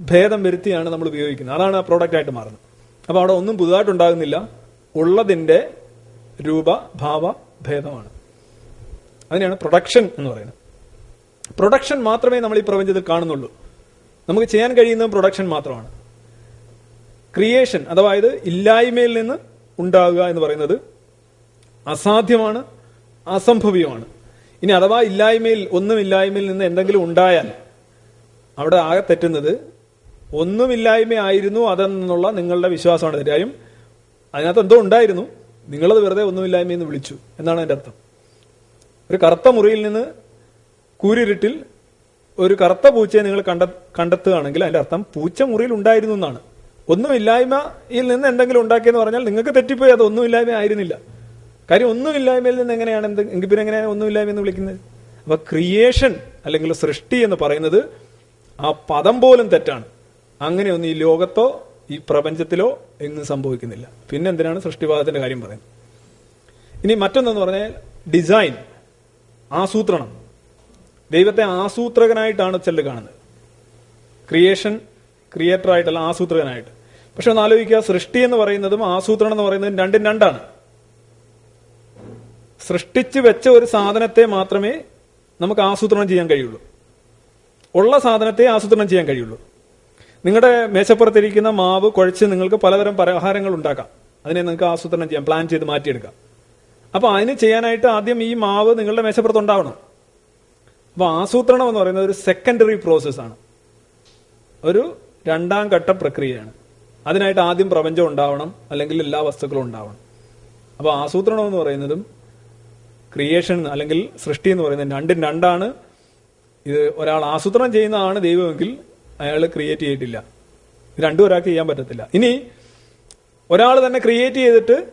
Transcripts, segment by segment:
ഭേദം വരുത്തിയാണ് നമ്മൾ ഉപയോഗിക്കുന്നത്. അതാണ് ആ പ്രോഡക്റ്റ് ആയിട്ട് മാറുന്നത്. അപ്പോൾ അവിടെ ഒന്നും പുതുതായിട്ട് ഉണ്ടാകുന്നില്ല ഉള്ളതിന്റെ രൂപ ഭാവ ഭേദമാണ്. അതിനെയാണ് പ്രൊഡക്ഷൻ എന്ന് പറയുന്നത്. പ്രൊഡക്ഷൻ മാത്രമേ നമ്മൾ ഈ പ്രപഞ്ചത്തിൽ കാണുന്നുള്ളൂ. നമുക്ക് ചെയ്യാൻ കഴിയുന്നത് പ്രൊഡക്ഷൻ മാത്രമാണ്. ക്രിയേഷൻ ഇത് ഇല്ലായ്മയിൽ നിന്ന് ഉണ്ടാകുക എന്ന് പറയുന്നത് അസാധ്യമാണ് അസംഭവ്യമാണ്. ഇനി അഥവാ ഇല്ലായ്മയിൽ ഒന്നും ഇല്ലായ്മയിൽ നിന്ന് എന്തെങ്കിലും ഉണ്ടായാൽ അവിടെ ആകെ തെറ്റുന്നത് ഒന്നുമില്ലായ്മയായിരുന്നു അതെന്നുള്ള നിങ്ങളുടെ വിശ്വാസമാണ്. കാര്യം അതിനകത്ത് എന്തോ ഉണ്ടായിരുന്നു. നിങ്ങളത് വെറുതെ ഒന്നുമില്ലായ്മയെന്ന് വിളിച്ചു. എന്നാണ് അതിന്റെ അർത്ഥം. ഒരു കറുത്ത മുറിയിൽ നിന്ന് കൂരിരുട്ടിൽ ഒരു കറുത്ത പൂച്ചയെ നിങ്ങൾ കണ്ട കണ്ടെത്തുകയാണെങ്കിൽ അതിന്റെ അർത്ഥം പൂച്ച മുറിയിൽ ഉണ്ടായിരുന്നു എന്നാണ്. ഒന്നുമില്ലായ്മയിൽ നിന്ന് എന്തെങ്കിലും ഉണ്ടാക്കിയെന്ന് പറഞ്ഞാൽ നിങ്ങൾക്ക് തെറ്റിപ്പോയി. അത് ഒന്നുമില്ലായ്മ ആയിരുന്നില്ല. കാര്യം ഒന്നുമില്ലായ്മയിൽ നിന്ന് എങ്ങനെയാണ് എന്ത് എങ്കിൽ പിന്നെ എങ്ങനെയാണ് ഒന്നുമില്ലായ്മ എന്ന് വിളിക്കുന്നത്? അപ്പൊ ക്രിയേഷൻ അല്ലെങ്കിൽ സൃഷ്ടി എന്ന് പറയുന്നത് ആ പദം പോലും തെറ്റാണ്. അങ്ങനെയൊന്നും ഈ ലോകത്തോ ഈ പ്രപഞ്ചത്തിലോ എങ്ങും സംഭവിക്കുന്നില്ല. പിന്നെ എന്തിനാണ് സൃഷ്ടിവാദത്തിന്റെ കാര്യം പറയുന്നത്? ഇനി മറ്റൊന്നെന്ന് പറഞ്ഞാൽ ഡിസൈൻ ആസൂത്രണം. ദൈവത്തെ ആസൂത്രകനായിട്ടാണ് ചിലർ കാണുന്നത്. ക്രിയേഷൻ ക്രിയേറ്റർ ആയിട്ടല്ല ആസൂത്രകനായിട്ട്. പക്ഷെ ഒന്ന് ആലോചിക്കുക സൃഷ്ടി എന്ന് പറയുന്നതും ആസൂത്രണം എന്ന് പറയുന്നതും രണ്ടും രണ്ടാണ്. സൃഷ്ടിച്ചു വെച്ച ഒരു സാധനത്തെ മാത്രമേ നമുക്ക് ആസൂത്രണം ചെയ്യാൻ കഴിയുള്ളൂ. ഉള്ള സാധനത്തെ ആസൂത്രണം ചെയ്യാൻ കഴിയുള്ളൂ. നിങ്ങളുടെ മേശപ്പുറത്തിരിക്കുന്ന മാവ് കുഴച്ച് നിങ്ങൾക്ക് പലതരം പലഹാരങ്ങൾ ഉണ്ടാക്കാം. അതിനെ നിങ്ങൾക്ക് ആസൂത്രണം ചെയ്യാം പ്ലാൻ ചെയ്ത് മാറ്റിയെടുക്കാം. അപ്പൊ അതിന് ചെയ്യാനായിട്ട് ആദ്യം ഈ മാവ് നിങ്ങളുടെ മേശപ്പുറത്ത് ഉണ്ടാവണം. അപ്പോൾ ആസൂത്രണം എന്ന് പറയുന്നത് ഒരു സെക്കൻഡറി പ്രോസസ് ആണ്. ഒരു രണ്ടാം ഘട്ട പ്രക്രിയയാണ്. അതിനായിട്ട് ആദ്യം പ്രപഞ്ചം ഉണ്ടാവണം അല്ലെങ്കിൽ എല്ലാ വസ്തുക്കളും ഉണ്ടാവണം. അപ്പോൾ ആസൂത്രണം എന്ന് പറയുന്നതും ക്രിയേഷൻ അല്ലെങ്കിൽ സൃഷ്ടി എന്ന് പറയുന്നത് രണ്ടും രണ്ടാണ്. ഇത് ഒരാൾ ആസൂത്രണം ചെയ്യുന്നതാണ് ദൈവമെങ്കിൽ അയാൾ ക്രിയേറ്റ് ചെയ്തിട്ടില്ല. രണ്ടും ഒരാൾക്ക് ചെയ്യാൻ പറ്റത്തില്ല. ഇനി ഒരാൾ തന്നെ ക്രിയേറ്റ് ചെയ്തിട്ട്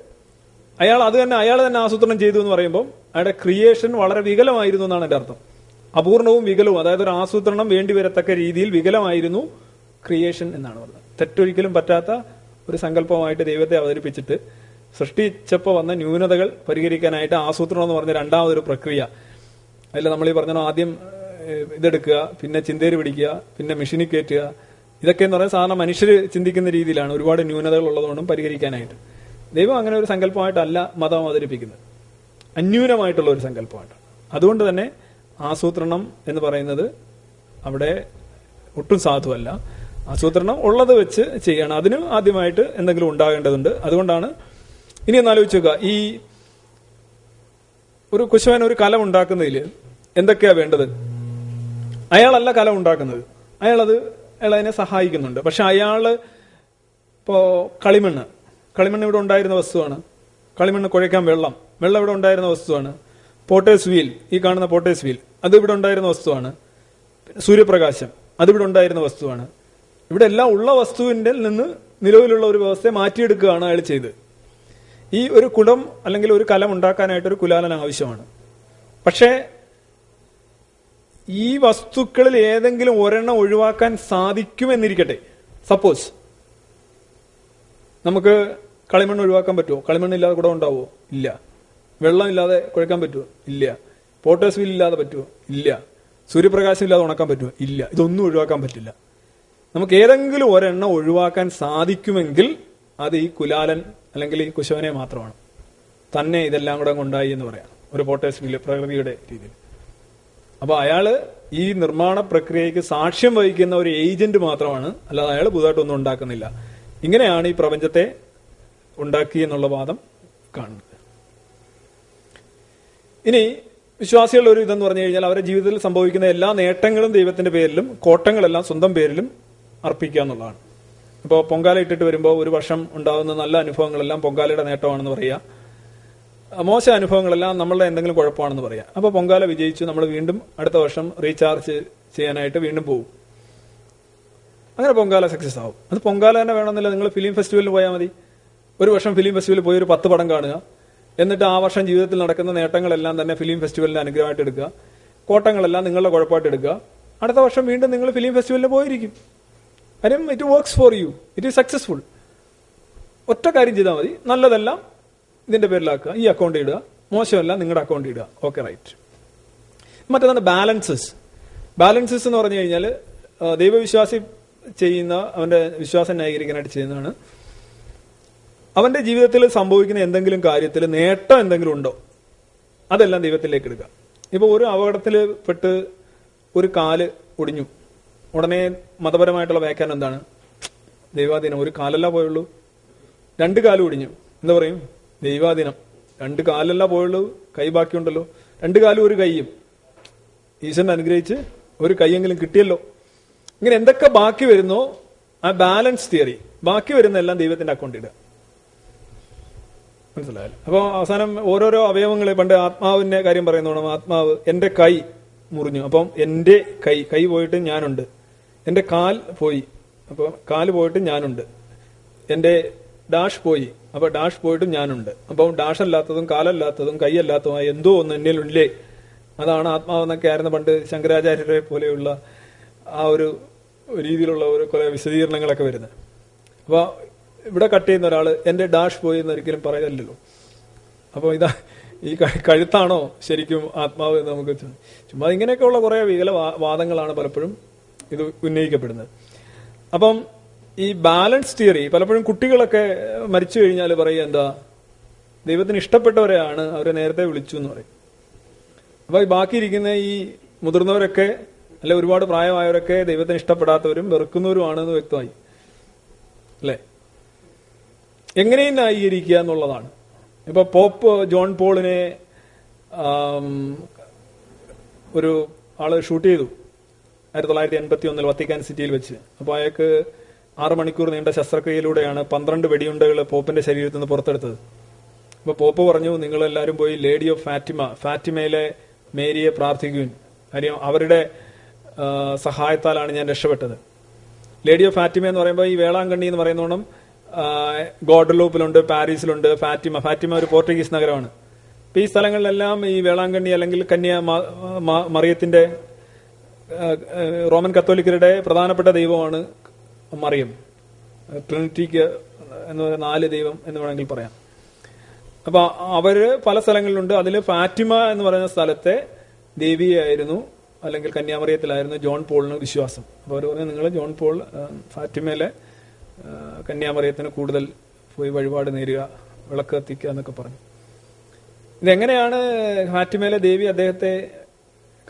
അയാൾ അത് തന്നെ അയാൾ തന്നെ ആസൂത്രണം ചെയ്തു എന്ന് പറയുമ്പോൾ അയാളുടെ ക്രിയേഷൻ വളരെ വികലമായിരുന്നു എന്നാണ് എന്റെ അർത്ഥം. അപൂർണവും വികലവും അതായത് ഒരു ആസൂത്രണം വേണ്ടി വരത്തക്ക രീതിയിൽ വികലമായിരുന്നു ക്രിയേഷൻ എന്നാണ് പറഞ്ഞത്. തെറ്റൊരിക്കലും പറ്റാത്ത ഒരു സങ്കല്പമായിട്ട് ദൈവത്തെ അവതരിപ്പിച്ചിട്ട് സൃഷ്ടിച്ചപ്പോൾ വന്ന ന്യൂനതകൾ പരിഹരിക്കാനായിട്ട് ആസൂത്രണം എന്ന് പറഞ്ഞ രണ്ടാമതൊരു പ്രക്രിയ. അതിൽ നമ്മൾ ഈ പറഞ്ഞ ആദ്യം ഇതെടുക്കുക പിന്നെ ചിന്തേര് പിടിക്കുക പിന്നെ മെഷീനിൽ കയറ്റുക. ഇതൊക്കെ എന്ന് പറഞ്ഞാൽ സാധാരണ മനുഷ്യർ ചിന്തിക്കുന്ന രീതിയിലാണ്. ഒരുപാട് ന്യൂനതകൾ ഉള്ളതുകൊണ്ടും പരിഹരിക്കാനായിട്ട്. ദൈവം അങ്ങനെ ഒരു സങ്കല്പമായിട്ടല്ല മതം അവതരിപ്പിക്കുന്നത്. അന്യൂനമായിട്ടുള്ള ഒരു സങ്കല്പമായിട്ടാണ് അതുകൊണ്ട് തന്നെ ആസൂത്രണം എന്ന് പറയുന്നത് അവിടെ ഒട്ടും സാധുവല്ല. ആസൂത്രണം ഉള്ളത് വെച്ച് ചെയ്യണം. അതിന് ആദ്യമായിട്ട് എന്തെങ്കിലും ഉണ്ടാകേണ്ടതുണ്ട്. അതുകൊണ്ടാണ് ഇനി ഒന്ന് ആലോചിച്ച് നോക്കുക. ഈ ഒരു കുശവൻ ഒരു കലം ഉണ്ടാക്കുന്നതിൽ എന്തൊക്കെയാ വേണ്ടത്? അയാളല്ല കലം ഉണ്ടാക്കുന്നത്. അയാളത് അയാൾ അതിനെ സഹായിക്കുന്നുണ്ട്. പക്ഷെ അയാൾ ഇപ്പോ കളിമണ്ണ്. കളിമണ്ണ് ഇവിടെ ഉണ്ടായിരുന്ന വസ്തുവാണ്. കളിമണ്ണ് കുഴയ്ക്കാൻ വെള്ളം. വെള്ളം ഇവിടെ ഉണ്ടായിരുന്ന വസ്തുവാണ്. Potter's wheel. ഈ കാണുന്ന പോട്ടേഴ്സ് വീൽ. അത് ഇവിടെ ഉണ്ടായിരുന്ന വസ്തുവാണ്. സൂര്യപ്രകാശം. അതിവിടെ ഉണ്ടായിരുന്ന വസ്തുവാണ്. ഇവിടെ എല്ലാം ഉള്ള വസ്തുവിന്റെ നിന്ന് നിലവിലുള്ള ഒരു വ്യവസ്ഥയെ മാറ്റിയെടുക്കുകയാണ് അയാൾ ചെയ്ത് ഈ ഒരു കുടം അല്ലെങ്കിൽ ഒരു കലം ഉണ്ടാക്കാനായിട്ട് ഒരു കുലാലൻ ആവശ്യമാണ്. പക്ഷേ ഈ വസ്തുക്കളിൽ ഏതെങ്കിലും ഒരെണ്ണം ഒഴിവാക്കാൻ സാധിക്കുമെന്നിരിക്കട്ടെ. സപ്പോസ് നമുക്ക് കളിമണ്ണ് ഒഴിവാക്കാൻ പറ്റുമോ? കളിമണ്ണ് ഇല്ലാതെ കൂടെ ഉണ്ടാവുമോ? ഇല്ല. വെള്ളം ഇല്ലാതെ കുഴക്കാൻ പറ്റുമോ? ഇല്ല. പോട്ടേഴ്സ് വീൽ ഇല്ലാതെ പറ്റുമോ? ഇല്ല. സൂര്യപ്രകാശം ഇല്ലാതെ ഉണക്കാൻ പറ്റുമോ? ഇല്ല. ഇതൊന്നും ഒഴിവാക്കാൻ പറ്റില്ല. നമുക്ക് ഏതെങ്കിലും ഒരെണ്ണം ഒഴിവാക്കാൻ സാധിക്കുമെങ്കിൽ അത് ഈ കുലാലൻ അല്ലെങ്കിൽ ഈ കുശവനെ മാത്രമാണ്. തന്നെ ഇതെല്ലാം കൂടെ കൊണ്ടായി എന്ന് പറയാം. ഒരു പോട്ടേഴ്സ് വീൽ പ്രകൃതിയുടെ രീതിയിൽ. അപ്പൊ അയാൾ ഈ നിർമ്മാണ പ്രക്രിയയ്ക്ക് സാക്ഷ്യം വഹിക്കുന്ന ഒരു ഏജന്റ് മാത്രമാണ്. അല്ലാതെ അയാൾ പുതുതായിട്ടൊന്നും ഉണ്ടാക്കുന്നില്ല. ഇങ്ങനെയാണ് ഈ പ്രപഞ്ചത്തെ ഉണ്ടാക്കി എന്നുള്ള വാദം കാണുന്നത്. ഇനി വിശ്വാസികളുടെ ഒരു ഇതെന്ന് പറഞ്ഞു കഴിഞ്ഞാൽ അവരുടെ ജീവിതത്തിൽ സംഭവിക്കുന്ന എല്ലാ നേട്ടങ്ങളും ദൈവത്തിന്റെ പേരിലും കോട്ടങ്ങളെല്ലാം സ്വന്തം പേരിലും അർപ്പിക്കുക എന്നുള്ളതാണ്. ഇപ്പോൾ പൊങ്കാല ഇട്ടിട്ട് വരുമ്പോൾ ഒരു വർഷം ഉണ്ടാകുന്ന നല്ല അനുഭവങ്ങളെല്ലാം പൊങ്കാലയുടെ നേട്ടമാണെന്ന് പറയുക. മോശം അനുഭവങ്ങളെല്ലാം നമ്മളുടെ എന്തെങ്കിലും കുഴപ്പമാണെന്ന് പറയാം. അപ്പോൾ പൊങ്കാല വിജയിച്ചു നമ്മൾ വീണ്ടും അടുത്ത വർഷം റീചാർജ് ചെയ്യാനായിട്ട് വീണ്ടും പോകും അങ്ങനെ പൊങ്കാല സക്സസ് ആവും. അത് പൊങ്കാല തന്നെ വേണമെന്നില്ല. നിങ്ങൾ ഫിലിം ഫെസ്റ്റിവലിൽ പോയാൽ മതി. ഒരു വർഷം ഫിലിം ഫെസ്റ്റിവലിൽ പോയി ഒരു പത്ത് പടം കാണുക. എന്നിട്ട് ആ വർഷം ജീവിതത്തിൽ നടക്കുന്ന നേട്ടങ്ങളെല്ലാം തന്നെ ഫിലിം ഫെസ്റ്റിവലിന്റെ അനുഗ്രഹമായിട്ട് എടുക്കുക. കോട്ടങ്ങളെല്ലാം നിങ്ങളുടെ കുഴപ്പമായിട്ട് എടുക്കുക. അടുത്ത വർഷം വീണ്ടും നിങ്ങൾ ഫിലിം ഫെസ്റ്റിവലിൽ പോയിരിക്കും. കാര്യം it works for you it is successful ഒറ്റ കാര്യം ചെയ്താൽ മതി. നല്ലതെല്ലാം ഇതിന്റെ പേരിലാക്കുക. ഈ അക്കൗണ്ട് ഇടുക. മോശമല്ല നിങ്ങളുടെ അക്കൗണ്ട് ഇടുക. ഓക്കെ റൈറ്റ് മറ്റേതാണ് ബാലൻസസ് ബാലൻസസ് എന്ന് പറഞ്ഞു കഴിഞ്ഞാൽ ദൈവവിശ്വാസി ചെയ്യുന്ന അവന്റെ വിശ്വാസം ന്യായീകരിക്കാനായിട്ട് ചെയ്യുന്നതാണ്. അവന്റെ ജീവിതത്തിൽ സംഭവിക്കുന്ന എന്തെങ്കിലും കാര്യത്തിൽ നേട്ടം എന്തെങ്കിലും ഉണ്ടോ? അതെല്ലാം ദൈവത്തിലേക്ക് എടുക്കുക ഇപ്പൊ ഒരു അപകടത്തിൽ പെട്ട് ഒരു കാൽ ഒടിഞ്ഞു. ഉടനെ മതപരമായിട്ടുള്ള വ്യാഖ്യാനം എന്താണ്? ദൈവാധീനം. ഒരു കാലല്ല പോയുള്ളൂ. രണ്ട് കാലും ഒടിഞ്ഞു. എന്താ പറയും? ദൈവാധീനം. രണ്ട് കാലല്ല പോയുള്ളൂ കൈ ബാക്കിയുണ്ടല്ലോ. രണ്ട് കാലും ഒരു കൈയും. ഈശ്വരൻ അനുഗ്രഹിച്ച് ഒരു കൈയെങ്കിലും കിട്ടിയല്ലോ. ഇങ്ങനെ എന്തൊക്കെ ബാക്കി വരുന്നോ ആ ബാലൻസ് തിയറി ബാക്കി വരുന്ന എല്ലാം ദൈവത്തിന്റെ അക്കൗണ്ട് ഇടുക. മനസ്സിലായാലും അപ്പോൾ അവസാനം ഓരോരോ അവയവങ്ങളെ പണ്ട് ആത്മാവിന്റെ കാര്യം പറയുന്നോണം ആത്മാവ് എന്റെ കൈ മുറിഞ്ഞു. അപ്പം എന്റെ കൈ കൈ പോയിട്ട് ഞാനുണ്ട്. എന്റെ കാൽ പോയി. അപ്പോൾ കാൽ പോയിട്ട് ഞാനുണ്ട്. എന്റെ ഡാഷ് പോയി. അപ്പൊ ഡാഷ് പോയിട്ടും ഞാനുണ്ട്. അപ്പം ഡാഷ് അല്ലാത്തതും കാലല്ലാത്തതും കൈയല്ലാത്തതുമായ എന്തോ ഒന്ന് എന്നിലുണ്ടേ. അതാണ് ആത്മാവെന്നൊക്കെ ആയിരുന്നു പണ്ട് ശങ്കരാചാര്യരെ പോലെയുള്ള ആ ഒരു രീതിയിലുള്ള ഒരു കുറെ വിശദീകരണങ്ങളൊക്കെ വരുന്നത്. അപ്പോൾ ഇവിടെ കട്ട് ചെയ്യുന്ന ഒരാൾ എന്റെ ഡാഷ് പോയി എന്ന് ഒരിക്കലും പറയല്ലോ അപ്പോൾ ഇതാ ഈ കഴുത്താണോ ശരിക്കും ആത്മാവ് എന്ന് നമുക്ക് ചുമ്മാ ഇങ്ങനെയൊക്കെയുള്ള കുറെ വികല വാദങ്ങളാണ് പലപ്പോഴും ഇത് ഉന്നയിക്കപ്പെടുന്നത്. അപ്പം ഈ ബാലൻസ് തിയറി പലപ്പോഴും കുട്ടികളൊക്കെ മരിച്ചു കഴിഞ്ഞാൽ പറയുക എന്താ ദൈവത്തിന് ഇഷ്ടപ്പെട്ടവരെയാണ് അവരെ നേരത്തെ വിളിച്ചു എന്ന് പറയും. അപ്പൊ ഈ ബാക്കിയിരിക്കുന്ന ഈ മുതിർന്നവരൊക്കെ അല്ലെ ഒരുപാട് പ്രായമായവരൊക്കെ ദൈവത്തിന് ഇഷ്ടപ്പെടാത്തവരും വെറുക്കുന്നവരുമാണെന്ന് വ്യക്തമായി. അല്ലേ? എങ്ങനെയും ന്യായീകരിക്കുക എന്നുള്ളതാണ്. ഇപ്പൊ പോപ്പ് ജോൺ പോളിനെ ഒരു ആൾ ഷൂട്ട് ചെയ്തു ആയിരത്തി തൊള്ളായിരത്തി എൺപത്തി ഒന്നിൽ വത്തിക്കാൻ സിറ്റിയിൽ വെച്ച്. അപ്പോൾ അയാൾക്ക് ആറ് മണിക്കൂർ നീണ്ട ശസ്ത്രക്രിയയിലൂടെയാണ് പന്ത്രണ്ട് വെടിയുണ്ടകൾ പോപ്പിന്റെ ശരീരത്തിൽ നിന്ന് പുറത്തെടുത്തത്. അപ്പൊ പോപ്പ് പറഞ്ഞു നിങ്ങൾ എല്ലാവരും പോയി ലേഡി ഓഫ് ഫാറ്റിമ ഫാറ്റിമയിലെ മേരിയെ പ്രാർത്ഥിക്കുവിൻ. കാര്യം അവരുടെ സഹായത്താലാണ് ഞാൻ രക്ഷപ്പെട്ടത്. ലേഡി ഓഫ് ഫാറ്റിമ എന്ന് പറയുമ്പോൾ ഈ വേളാങ്കണ്ണി എന്ന് പറയുന്നോണം ഗോഡലൂപ്പിലുണ്ട് പാരീസിലുണ്ട് ഫാറ്റിമ. ഫാറ്റിമ ഒരു പോർച്ചുഗീസ് നഗരമാണ്. അപ്പൊ ഈ സ്ഥലങ്ങളിലെല്ലാം ഈ വേളാങ്കണ്ണി അല്ലെങ്കിൽ കന്യ മറിയത്തിന്റെ റോമൻ കത്തോലിക്കരുടെ പ്രധാനപ്പെട്ട ദൈവമാണ് മറിയം ട്രിനിറ്റിക്ക് എന്ന് പറയുന്ന നാല് ദൈവം എന്ന് വേണമെങ്കിൽ പറയാം. അപ്പൊ അവർ പല സ്ഥലങ്ങളിലുണ്ട്. അതിൽ ഫാറ്റിമ എന്ന് പറയുന്ന സ്ഥലത്തെ ദേവിയായിരുന്നു അല്ലെങ്കിൽ കന്യാമറിയത്തിലായിരുന്നു ജോൺ പോളിന് വിശ്വാസം. അപ്പൊ അവർ പറഞ്ഞു നിങ്ങൾ ജോൺ പോൾ ഫാറ്റിമയിലെ കന്യാമറിയത്തിന് കൂടുതൽ പോയി വഴിപാട് നേരുക വിളക്ക് കത്തിക്കുക എന്നൊക്കെ പറഞ്ഞു. ഇതെങ്ങനെയാണ് ഫാറ്റിമയിലെ ദേവി അദ്ദേഹത്തെ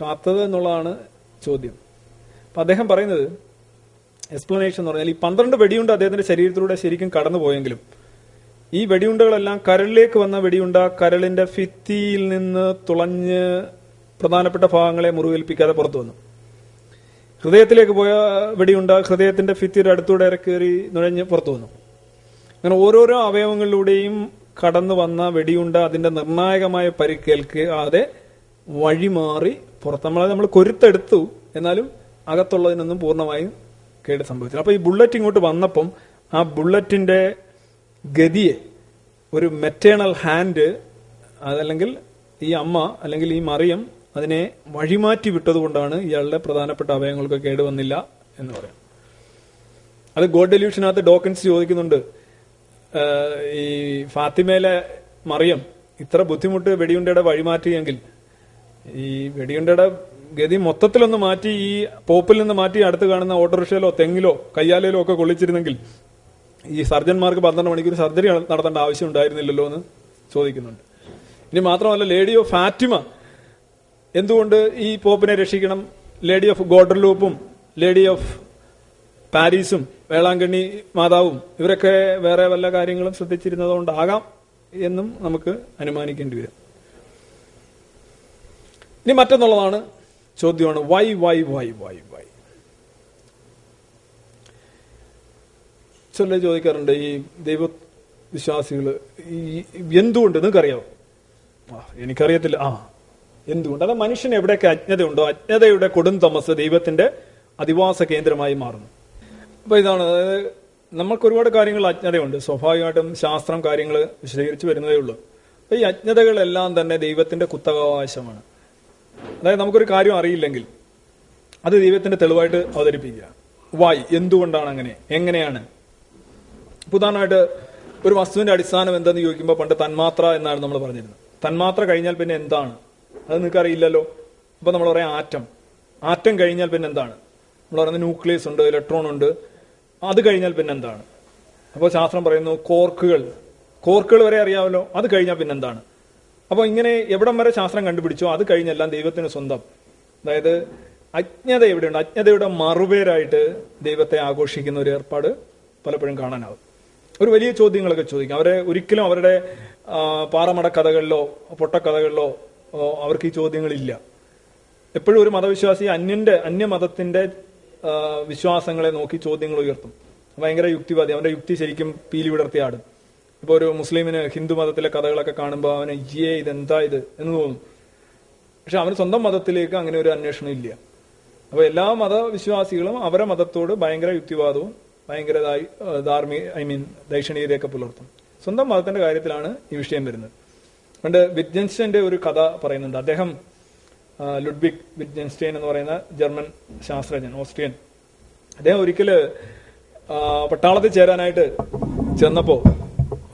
കാത്തത് എന്നുള്ളതാണ് ചോദ്യം. അപ്പൊ അദ്ദേഹം പറയുന്നത് എക്സ്പ്ലനേഷൻ എന്ന് പറഞ്ഞാൽ ഈ പന്ത്രണ്ട് വെടിയുണ്ട് അദ്ദേഹത്തിന്റെ ശരീരത്തിലൂടെ ശരിക്കും കടന്നുപോയെങ്കിലും ഈ വെടിയുണ്ടകളെല്ലാം കരളിലേക്ക് വന്ന വെടിയുണ്ട കരളിന്റെ ഫിത്തിയിൽ നിന്ന് തുളഞ്ഞ് പ്രധാനപ്പെട്ട ഭാഗങ്ങളെ മുറിവേൽപ്പിക്കാതെ പുറത്തു വന്നു. ഹൃദയത്തിലേക്ക് പോയ വെടിയുണ്ട ഹൃദയത്തിന്റെ ഫിത്തിയുടെ അടുത്തൂടെ ഇറക്കേറി നുഴഞ്ഞ് പുറത്തു വന്നു. അങ്ങനെ ഓരോരോ അവയവങ്ങളിലൂടെയും കടന്നു വന്ന വെടിയുണ്ട അതിന്റെ നിർണായകമായ പരിക്കേൽക്കാതെ വഴിമാറി പുറത്ത് നമ്മളെ നമ്മൾ കൊരുത്തെടുത്തു. എന്നാലും അകത്തുള്ളതിനൊന്നും പൂർണമായും കേട് സംഭവിച്ചത്. അപ്പൊ ഈ ബുള്ളറ്റ് ഇങ്ങോട്ട് വന്നപ്പം ആ ബുള്ളറ്റിന്റെ ഗതിയെ ഒരു മെറ്റേണൽ ഹാൻഡ് അതല്ലെങ്കിൽ ഈ അമ്മ അല്ലെങ്കിൽ ഈ മറിയം അതിനെ വഴിമാറ്റി വിട്ടതുകൊണ്ടാണ് ഇയാളുടെ പ്രധാനപ്പെട്ട അവയവങ്ങൾക്ക് കേട് വന്നില്ല എന്ന് പറയാം അത് ഗോഡ് ഡെല്യൂഷനകത്ത് ഡോക്കൻസ് ചോദിക്കുന്നുണ്ട്. ഈ ഫാത്തിമയിലെ മറിയം ഇത്ര ബുദ്ധിമുട്ട് വെടിയുണ്ടയുടെ വഴിമാറ്റിയെങ്കിൽ ഈ വെടിയുണ്ടയുടെ ഗതി മൊത്തത്തിലൊന്ന് മാറ്റി ഈ പോപ്പിൽ നിന്ന് മാറ്റി അടുത്ത് കാണുന്ന ഓട്ടോറിക്ഷയിലോ തെങ്ങിലോ കയ്യാലയിലോ ഒക്കെ കൊള്ളിച്ചിരുന്നെങ്കിൽ ഈ സർജന്മാർക്ക് പന്ത്രണ്ട് മണിക്കൂർ സർജറി നടത്തേണ്ട ആവശ്യം ഉണ്ടായിരുന്നില്ലല്ലോ എന്ന് ചോദിക്കുന്നുണ്ട്. ഇനി മാത്രമല്ല ലേഡി ഓഫ് ഫാറ്റിമ എന്തുകൊണ്ട് ഈ പോപ്പിനെ രക്ഷിക്കണം? ലേഡി ഓഫ് ഗോഡർലൂപ്പും ലേഡി ഓഫ് പാരീസും വേളാങ്കണ്ണി മാതാവും ഇവരൊക്കെ വേറെ വല്ല കാര്യങ്ങളും ശ്രദ്ധിച്ചിരുന്നതുകൊണ്ടാകാം എന്നും നമുക്ക് അനുമാനിക്കേണ്ടി വരും. ഇനി മറ്റൊന്നുള്ളതാണ് ചോദ്യമാണ് why why why why why. ചില ചോദിക്കാറുണ്ട് ഈ ദൈവ വിശ്വാസികൾ ഈ എന്തുകൊണ്ട്? നിങ്ങൾക്കറിയാമോ ആ എനിക്കറിയത്തില്ല. ആ എന്തുകൊണ്ട്? അത് മനുഷ്യന് എവിടെയൊക്കെ അജ്ഞതയുണ്ടോ അജ്ഞതയുടെ കൊടും തമസ് ദൈവത്തിന്റെ അധിവാസ കേന്ദ്രമായി മാറുന്നു. അപ്പൊ ഇതാണ് നമ്മൾക്ക് ഒരുപാട് കാര്യങ്ങൾ അജ്ഞതയുണ്ട്. സ്വാഭാവികമായിട്ടും ശാസ്ത്രം കാര്യങ്ങൾ വിശദീകരിച്ച് വരുന്നതേ ഉള്ളൂ. അപ്പൊ ഈ അജ്ഞതകളെല്ലാം തന്നെ ദൈവത്തിന്റെ കുത്തകാവകാശമാണ് അതായത് നമുക്കൊരു കാര്യം അറിയില്ലെങ്കിൽ അത് ദൈവത്തിന്റെ തെളിവായിട്ട് അവതരിപ്പിക്കുക. വായ് എന്തുകൊണ്ടാണ് അങ്ങനെ? എങ്ങനെയാണ്? പുതാനായിട്ട് ഒരു വസ്തുവിന്റെ അടിസ്ഥാനം എന്തെന്ന് ചോദിക്കുമ്പോൾ പണ്ട് തന്മാത്ര എന്നാണ് നമ്മൾ പറഞ്ഞിരുന്നത്. തന്മാത്ര കഴിഞ്ഞാൽ പിന്നെ എന്താണ്? അത് നിങ്ങൾക്ക് അറിയില്ലല്ലോ. അപ്പൊ നമ്മൾ പറയാം ആറ്റം. ആറ്റം കഴിഞ്ഞാൽ പിന്നെ എന്താണ്? നമ്മൾ പറയുന്നത് ന്യൂക്ലിയസ് ഉണ്ട് ഇലക്ട്രോൺ ഉണ്ട്. അത് കഴിഞ്ഞാൽ പിന്നെ എന്താണ്? അപ്പോൾ ശാസ്ത്രം പറയുന്നു കോർക്കുകൾ. കോർക്കുകൾ വരെ അറിയാമല്ലോ. അത് കഴിഞ്ഞാൽ പിന്നെ എന്താണ്? അപ്പോൾ ഇങ്ങനെ എവിടം വരെ ശാസ്ത്രം കണ്ടുപിടിച്ചോ? അത് കഴിഞ്ഞെല്ലാം ദൈവത്തിന് സ്വന്തം. അതായത് അജ്ഞത എവിടെയുണ്ട്? അജ്ഞതയുടെ മറുപേരായിട്ട് ദൈവത്തെ ആഘോഷിക്കുന്ന ഒരു ഏർപ്പാട് പലപ്പോഴും കാണാനാവും. ഒരു വലിയ ചോദ്യങ്ങളൊക്കെ ചോദിക്കും. അവരെ ഒരിക്കലും അവരുടെ പാറമട കഥകളിലോ പൊട്ടക്കഥകളിലോ അവർക്ക് ഈ ചോദ്യങ്ങളില്ല. എപ്പോഴും ഒരു മതവിശ്വാസി അന്യന്റെ അന്യമതത്തിന്റെ മതത്തിന്റെ വിശ്വാസങ്ങളെ നോക്കി ചോദ്യങ്ങൾ ഉയർത്തും. ഭയങ്കര യുക്തിവാദി. അവന്റെ യുക്തി ശരിക്കും പീലി വിടർത്തി ഇപ്പൊ ഒരു മുസ്ലിമിന് ഹിന്ദു മതത്തിലെ കഥകളൊക്കെ കാണുമ്പോൾ അവന് ഏ ഇതെന്താ ഇത്? എന്ന് തോന്നും. പക്ഷെ അവന് സ്വന്തം മതത്തിലേക്ക് അങ്ങനെ ഒരു അന്വേഷണം ഇല്ല. അപ്പൊ എല്ലാ മതവിശ്വാസികളും അവരെ മതത്തോട് ഭയങ്കര യുക്തിവാദവും ഭയങ്കര ധാർമ്മിക ഐ മീൻ ദൈക്ഷണീയതയൊക്കെ പുലർത്തും. സ്വന്തം മതത്തിന്റെ കാര്യത്തിലാണ് ഈ വിഷയം വരുന്നത്. പണ്ട് വിറ്റ്ജൻസ്റ്റൈന്റെ ഒരു കഥ പറയുന്നുണ്ട്. അദ്ദേഹം ലുഡ്ബിക് വിറ്റ്ജൻസ്റ്റൈൻ എന്ന് പറയുന്ന ജർമ്മൻ ശാസ്ത്രജ്ഞൻ ഓസ്ട്രിയൻ. അദ്ദേഹം ഒരിക്കൽ ആ, പട്ടാളത്തിൽ ചേരാനായിട്ട് ചെന്നപ്പോ ആ,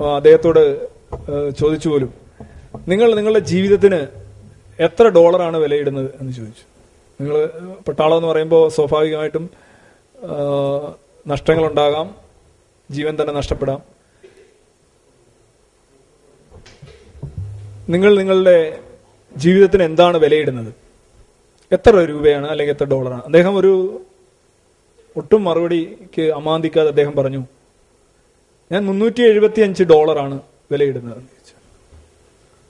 അദ്ദേഹത്തോട് ചോദിച്ചു പോലും നിങ്ങൾ നിങ്ങളുടെ ജീവിതത്തിന് എത്ര ഡോളറാണ് വിലയിടുന്നത്? എന്ന് ചോദിച്ചു. നിങ്ങൾ പട്ടാളം എന്ന് പറയുമ്പോൾ സ്വാഭാവികമായിട്ടും നഷ്ടങ്ങളുണ്ടാകാം ജീവൻ തന്നെ നഷ്ടപ്പെടാം. നിങ്ങൾ നിങ്ങളുടെ ജീവിതത്തിന് എന്താണ് വിലയിടുന്നത്? എത്ര രൂപയാണ് അല്ലെങ്കിൽ എത്ര ഡോളറാണ്? അദ്ദേഹം ഒരു ഒട്ടും മറുപടിക്ക് അമാന്തിക്കാതെ അദ്ദേഹം പറഞ്ഞു ഞാൻ മുന്നൂറ്റി എഴുപത്തി അഞ്ച് ഡോളറാണ് വിലയിടുന്നത്. എന്ന് ചോദിച്ചു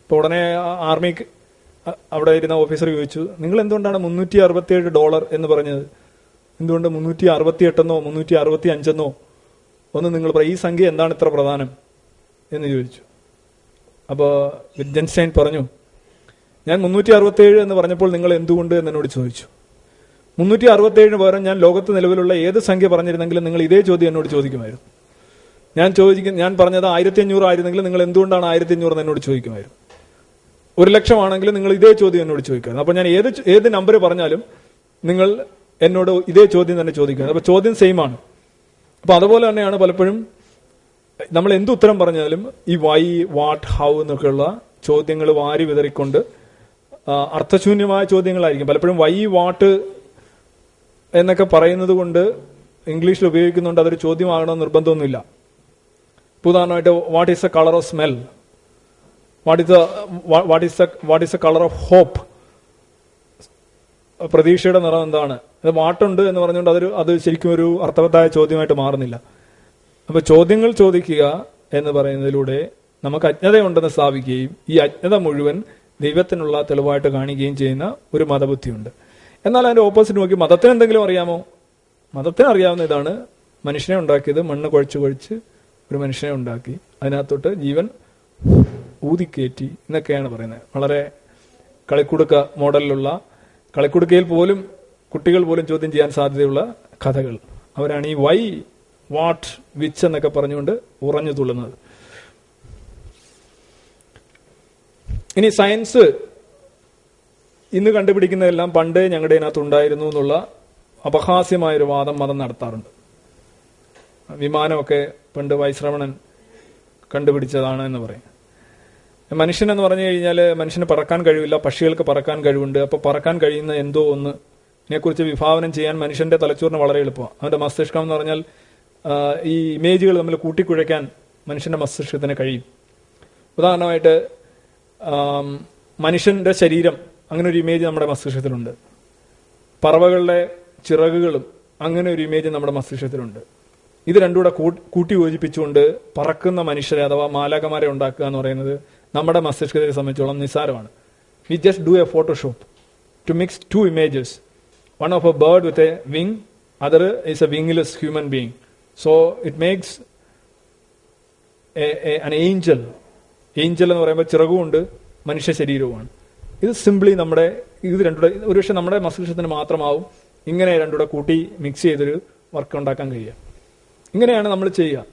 അപ്പോൾ ഉടനെ ആർമി അവിടെ ഇരുന്ന ഓഫീസർ ചോദിച്ചു നിങ്ങൾ എന്തുകൊണ്ടാണ് മുന്നൂറ്റി അറുപത്തിയേഴ് ഡോളർ എന്ന് പറഞ്ഞത്? എന്തുകൊണ്ട് മുന്നൂറ്റി അറുപത്തി എട്ടെന്നോ മുന്നൂറ്റി അറുപത്തി അഞ്ചെന്നോ ഒന്ന് നിങ്ങൾ പറയും ഈ സംഖ്യ എന്താണ് ഇത്ര പ്രധാനം? എന്ന് ചോദിച്ചു. അപ്പോൾ വിജൻസ്റ്റൈൻ പറഞ്ഞു ഞാൻ മുന്നൂറ്റി അറുപത്തേഴ് എന്ന് പറഞ്ഞപ്പോൾ നിങ്ങൾ എന്തുകൊണ്ട്? എന്ന് എന്നോട് ചോദിച്ചു. മുന്നൂറ്റി അറുപത്തേഴിന് പകരം ഞാൻ ലോകത്ത് നിലവിലുള്ള ഏത് സംഖ്യ പറഞ്ഞിരുന്നെങ്കിലും നിങ്ങൾ ഇതേ ചോദ്യം എന്നോട് ചോദിക്കുമായിരുന്നു. ഞാൻ ചോദിക്കും ഞാൻ പറഞ്ഞത് ആയിരത്തി അഞ്ഞൂറ് ആയിരുന്നെങ്കിൽ നിങ്ങൾ എന്തുകൊണ്ടാണ് ആയിരത്തി അഞ്ഞൂറ് എന്ന് എന്നോട് ചോദിക്കുമായിരുന്നു? ഒരു ലക്ഷമാണെങ്കിൽ നിങ്ങൾ ഇതേ ചോദ്യം എന്നോട് ചോദിക്കുമായിരുന്നു. അപ്പൊ ഞാൻ ഏത് ഏത് നമ്പർ പറഞ്ഞാലും നിങ്ങൾ എന്നോട് ഇതേ ചോദ്യം തന്നെ ചോദിക്കുന്നത് അപ്പൊ ചോദ്യം സെയിം ആണ്. അപ്പൊ അതുപോലെ തന്നെയാണ് പലപ്പോഴും നമ്മൾ എന്ത് ഉത്തരം പറഞ്ഞാലും ഈ വൈ വാട്ട് ഹൗ എന്നൊക്കെയുള്ള ചോദ്യങ്ങൾ വാരി വിതറിക്കൊണ്ട് അർത്ഥശൂന്യമായ ചോദ്യങ്ങളായിരിക്കും. പലപ്പോഴും വൈ വാട്ട് എന്നൊക്കെ പറയുന്നത് കൊണ്ട് ഇംഗ്ലീഷിൽ ഉപയോഗിക്കുന്നുണ്ട് അതൊരു ചോദ്യമാകണമെന്ന് നിർബന്ധമൊന്നുമില്ല. ഉദാഹരണമായിട്ട് what is a colour of smell what is what is what is the colour of hope പ്രതീക്ഷയുടെ നിറം എന്താണ്? അത് വാട്ടുണ്ട് എന്ന് പറഞ്ഞുകൊണ്ട് അതൊരു അത് ശരിക്കും ഒരു അർത്ഥവത്തായ ചോദ്യമായിട്ട് മാറുന്നില്ല. അപ്പൊ ചോദ്യങ്ങൾ ചോദിക്കുക എന്ന് പറയുന്നതിലൂടെ നമുക്ക് അജ്ഞതയുണ്ടെന്ന് സ്ഥാപിക്കുകയും ഈ അജ്ഞത മുഴുവൻ ദൈവത്തിനുള്ള തെളിവായിട്ട് കാണിക്കുകയും ചെയ്യുന്ന ഒരു മതബുദ്ധിയുണ്ട്. എന്നാൽ അതിന്റെ ഓപ്പോസിറ്റ് നോക്കി മതത്തിന് എന്തെങ്കിലും അറിയാമോ? മതത്തിന് അറിയാവുന്ന ഇതാണ് മനുഷ്യനെ ഉണ്ടാക്കിയത് മണ്ണ് കുഴച്ച് കുഴച്ച് ഒരു മനുഷ്യനെ ഉണ്ടാക്കി അതിനകത്തോട്ട് ജീവൻ ഊതിക്കയറ്റി എന്നൊക്കെയാണ് പറയുന്നത്. വളരെ കളിക്കുടുക്ക മോഡലിലുള്ള കളിക്കുടുക്കയിൽ പോലും കുട്ടികൾ പോലും ചോദ്യം ചെയ്യാൻ സാധ്യതയുള്ള കഥകൾ. അവരാണ് ഈ വൈ വാട്ട് വിച്ച് എന്നൊക്കെ പറഞ്ഞുകൊണ്ട് ഉറഞ്ഞു തുള്ളുന്നത്. ഇനി സയൻസ് ഇന്ന് കണ്ടുപിടിക്കുന്നതെല്ലാം പണ്ട് ഞങ്ങളുടെ ഇതിനകത്ത് ഉണ്ടായിരുന്നു എന്നുള്ള അപഹാസ്യമായൊരു വാദം മതം നടത്താറുണ്ട്. വിമാനമൊക്കെ പണ്ട് വൈശ്രവണൻ കണ്ടുപിടിച്ചതാണ് എന്ന് പറയും. മനുഷ്യൻ എന്ന് പറഞ്ഞു കഴിഞ്ഞാൽ മനുഷ്യന് പറക്കാൻ കഴിവില്ല പക്ഷികൾക്ക് പറക്കാൻ കഴിവുണ്ട്. അപ്പൊ പറക്കാൻ കഴിയുന്ന എന്തോ ഒന്ന് ഇതിനെക്കുറിച്ച് വിഭാവനം ചെയ്യാൻ മനുഷ്യന്റെ തലച്ചോറിന് വളരെ എളുപ്പമാണ്. അവന്റെ മസ്തിഷ്കം എന്ന് പറഞ്ഞാൽ ഈ ഇമേജുകൾ തമ്മിൽ കൂട്ടിക്കുഴയ്ക്കാൻ മനുഷ്യന്റെ മസ്തിഷ്കത്തിന് കഴിയും. ഉദാഹരണമായിട്ട് മനുഷ്യന്റെ ശരീരം അങ്ങനെ ഒരു ഇമേജ് നമ്മുടെ മസ്തിഷ്കത്തിലുണ്ട്. പറവകളുടെ ചിറകുകളും അങ്ങനെ ഒരു ഇമേജ് നമ്മുടെ മസ്തിഷ്കത്തിലുണ്ട്. ഇത് രണ്ടും കൂടെ കൂ- കൂട്ടി യോജിപ്പിച്ചുകൊണ്ട് പറക്കുന്ന മനുഷ്യരെ അഥവാ മാലാകമാരെ ഉണ്ടാക്കുക എന്ന് പറയുന്നത് നമ്മുടെ മസ്തിഷ്കത്തെ സംബന്ധിച്ചോളം നിസ്സാരമാണ്. We just do a Photoshop to mix two images one of a bird with a wing other is a wingless human being so it makes an angel angel എന്ന് പറയുമ്പോൾ ചിറകുമുണ്ട് മനുഷ്യ ശരീരവുമാണ്. ഇത് സിംപ്ലി നമ്മുടെ ഇത് രണ്ടുകൂടെ ഒരുപക്ഷെ നമ്മുടെ മസ്തിഷ്കത്തിന് മാത്രമാവും ഇങ്ങനെ രണ്ടുകൂടെ കൂട്ടി മിക്സ് ചെയ്തൊരു വർക്ക് ഉണ്ടാക്കാൻ കഴിയുക. ഇങ്ങനെയാണ് നമ്മൾ ചെയ്യുക.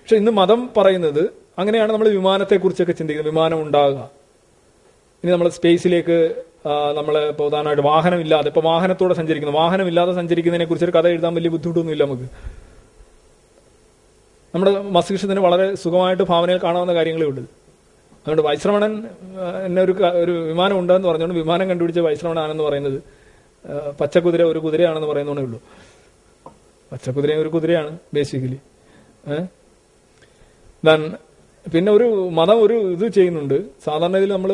പക്ഷെ ഇന്ന് മതം പറയുന്നത് അങ്ങനെയാണ് നമ്മൾ വിമാനത്തെക്കുറിച്ചൊക്കെ ചിന്തിക്കുന്നത് വിമാനം ഉണ്ടാകുക. ഇനി നമ്മൾ സ്പേസിലേക്ക് നമ്മൾ ഉദാഹരണമായിട്ട് വാഹനമില്ലാതെ ഇപ്പോൾ വാഹനത്തോടെ സഞ്ചരിക്കുന്നു. വാഹനമില്ലാതെ സഞ്ചരിക്കുന്നതിനെ കുറിച്ച് ഒരു കഥ എഴുതാൻ വലിയ ബുദ്ധിമുട്ടൊന്നുമില്ല നമുക്ക്. നമ്മുടെ മസ്തിഷ്കത്തിന് വളരെ സുഖമായിട്ട് ഭാവനയിൽ കാണാവുന്ന കാര്യങ്ങളേ ഉള്ളൂ. അതുകൊണ്ട് വൈശ്രവണൻ എന്നെ ഒരു ഒരു വിമാനം ഉണ്ടെന്ന് പറഞ്ഞുകൊണ്ട് വിമാനം കണ്ടുപിടിച്ച വൈശ്രവണാണെന്ന് പറയുന്നത് പച്ചക്കുതിര ഒരു കുതിരയാണെന്ന് പറയുന്നതേ ഉള്ളൂ. പച്ചക്കുതിര ഒരു കുതിരയാണ് ബേസിക്കലി ദാൻ പിന്നെ ഒരു മതം ഒരു ഇത് ചെയ്യുന്നുണ്ട്. സാധാരണ ഇതിൽ നമ്മൾ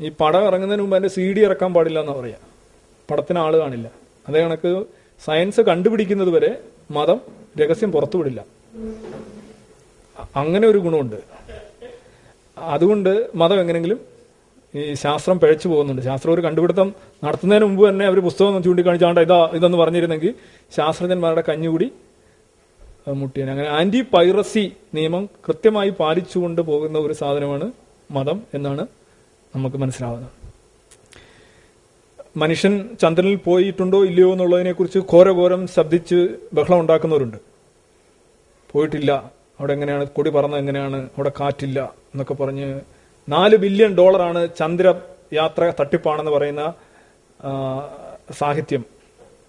ഈ പടം ഇറങ്ങുന്നതിന് മുമ്പ് അതിന്റെ സി ഡി ഇറക്കാൻ പാടില്ല എന്ന് പറയാ. പടത്തിന് ആൾ കാണില്ല. അതേ കണക്ക് സയൻസ് കണ്ടുപിടിക്കുന്നത് വരെ മതം രഹസ്യം പുറത്തുവിടില്ല. അങ്ങനെ ഒരു ഗുണമുണ്ട്. അതുകൊണ്ട് മതം എങ്ങനെങ്കിലും ഈ ശാസ്ത്രം പിഴച്ചു പോകുന്നുണ്ട്. ശാസ്ത്രം ഒരു കണ്ടുപിടുത്തം നടത്തുന്നതിന് മുമ്പ് തന്നെ അവർ പുസ്തകം ചൂണ്ടിക്കാണിച്ചാണ്ട് ഇതാ ഇതെന്ന് പറഞ്ഞിരുന്നെങ്കിൽ ശാസ്ത്രജ്ഞന്മാരുടെ കഞ്ഞുകൂടി മുട്ടിയാണ്. അങ്ങനെ ആന്റി പൈറസി നിയമം കൃത്യമായി പാലിച്ചുകൊണ്ട് പോകുന്ന ഒരു സാധനമാണ് മതം എന്നാണ് നമുക്ക് മനസ്സിലാവുന്നത്. മനുഷ്യൻ ചന്ദ്രനിൽ പോയിട്ടുണ്ടോ ഇല്ലയോ എന്നുള്ളതിനെ കുറിച്ച് ഘോരഘോരം ശബ്ദിച്ച് ബഹളം ഉണ്ടാക്കുന്നവരുണ്ട്. പോയിട്ടില്ല. അവിടെ എങ്ങനെയാണ്? കൊടി പറന്നത് എങ്ങനെയാണ്? അവിടെ കാറ്റില്ല എന്നൊക്കെ പറഞ്ഞ് നാല് ബില്യൺ ഡോളറാണ് ചന്ദ്ര യാത്ര തട്ടിപ്പാണെന്ന് പറയുന്ന സാഹിത്യം.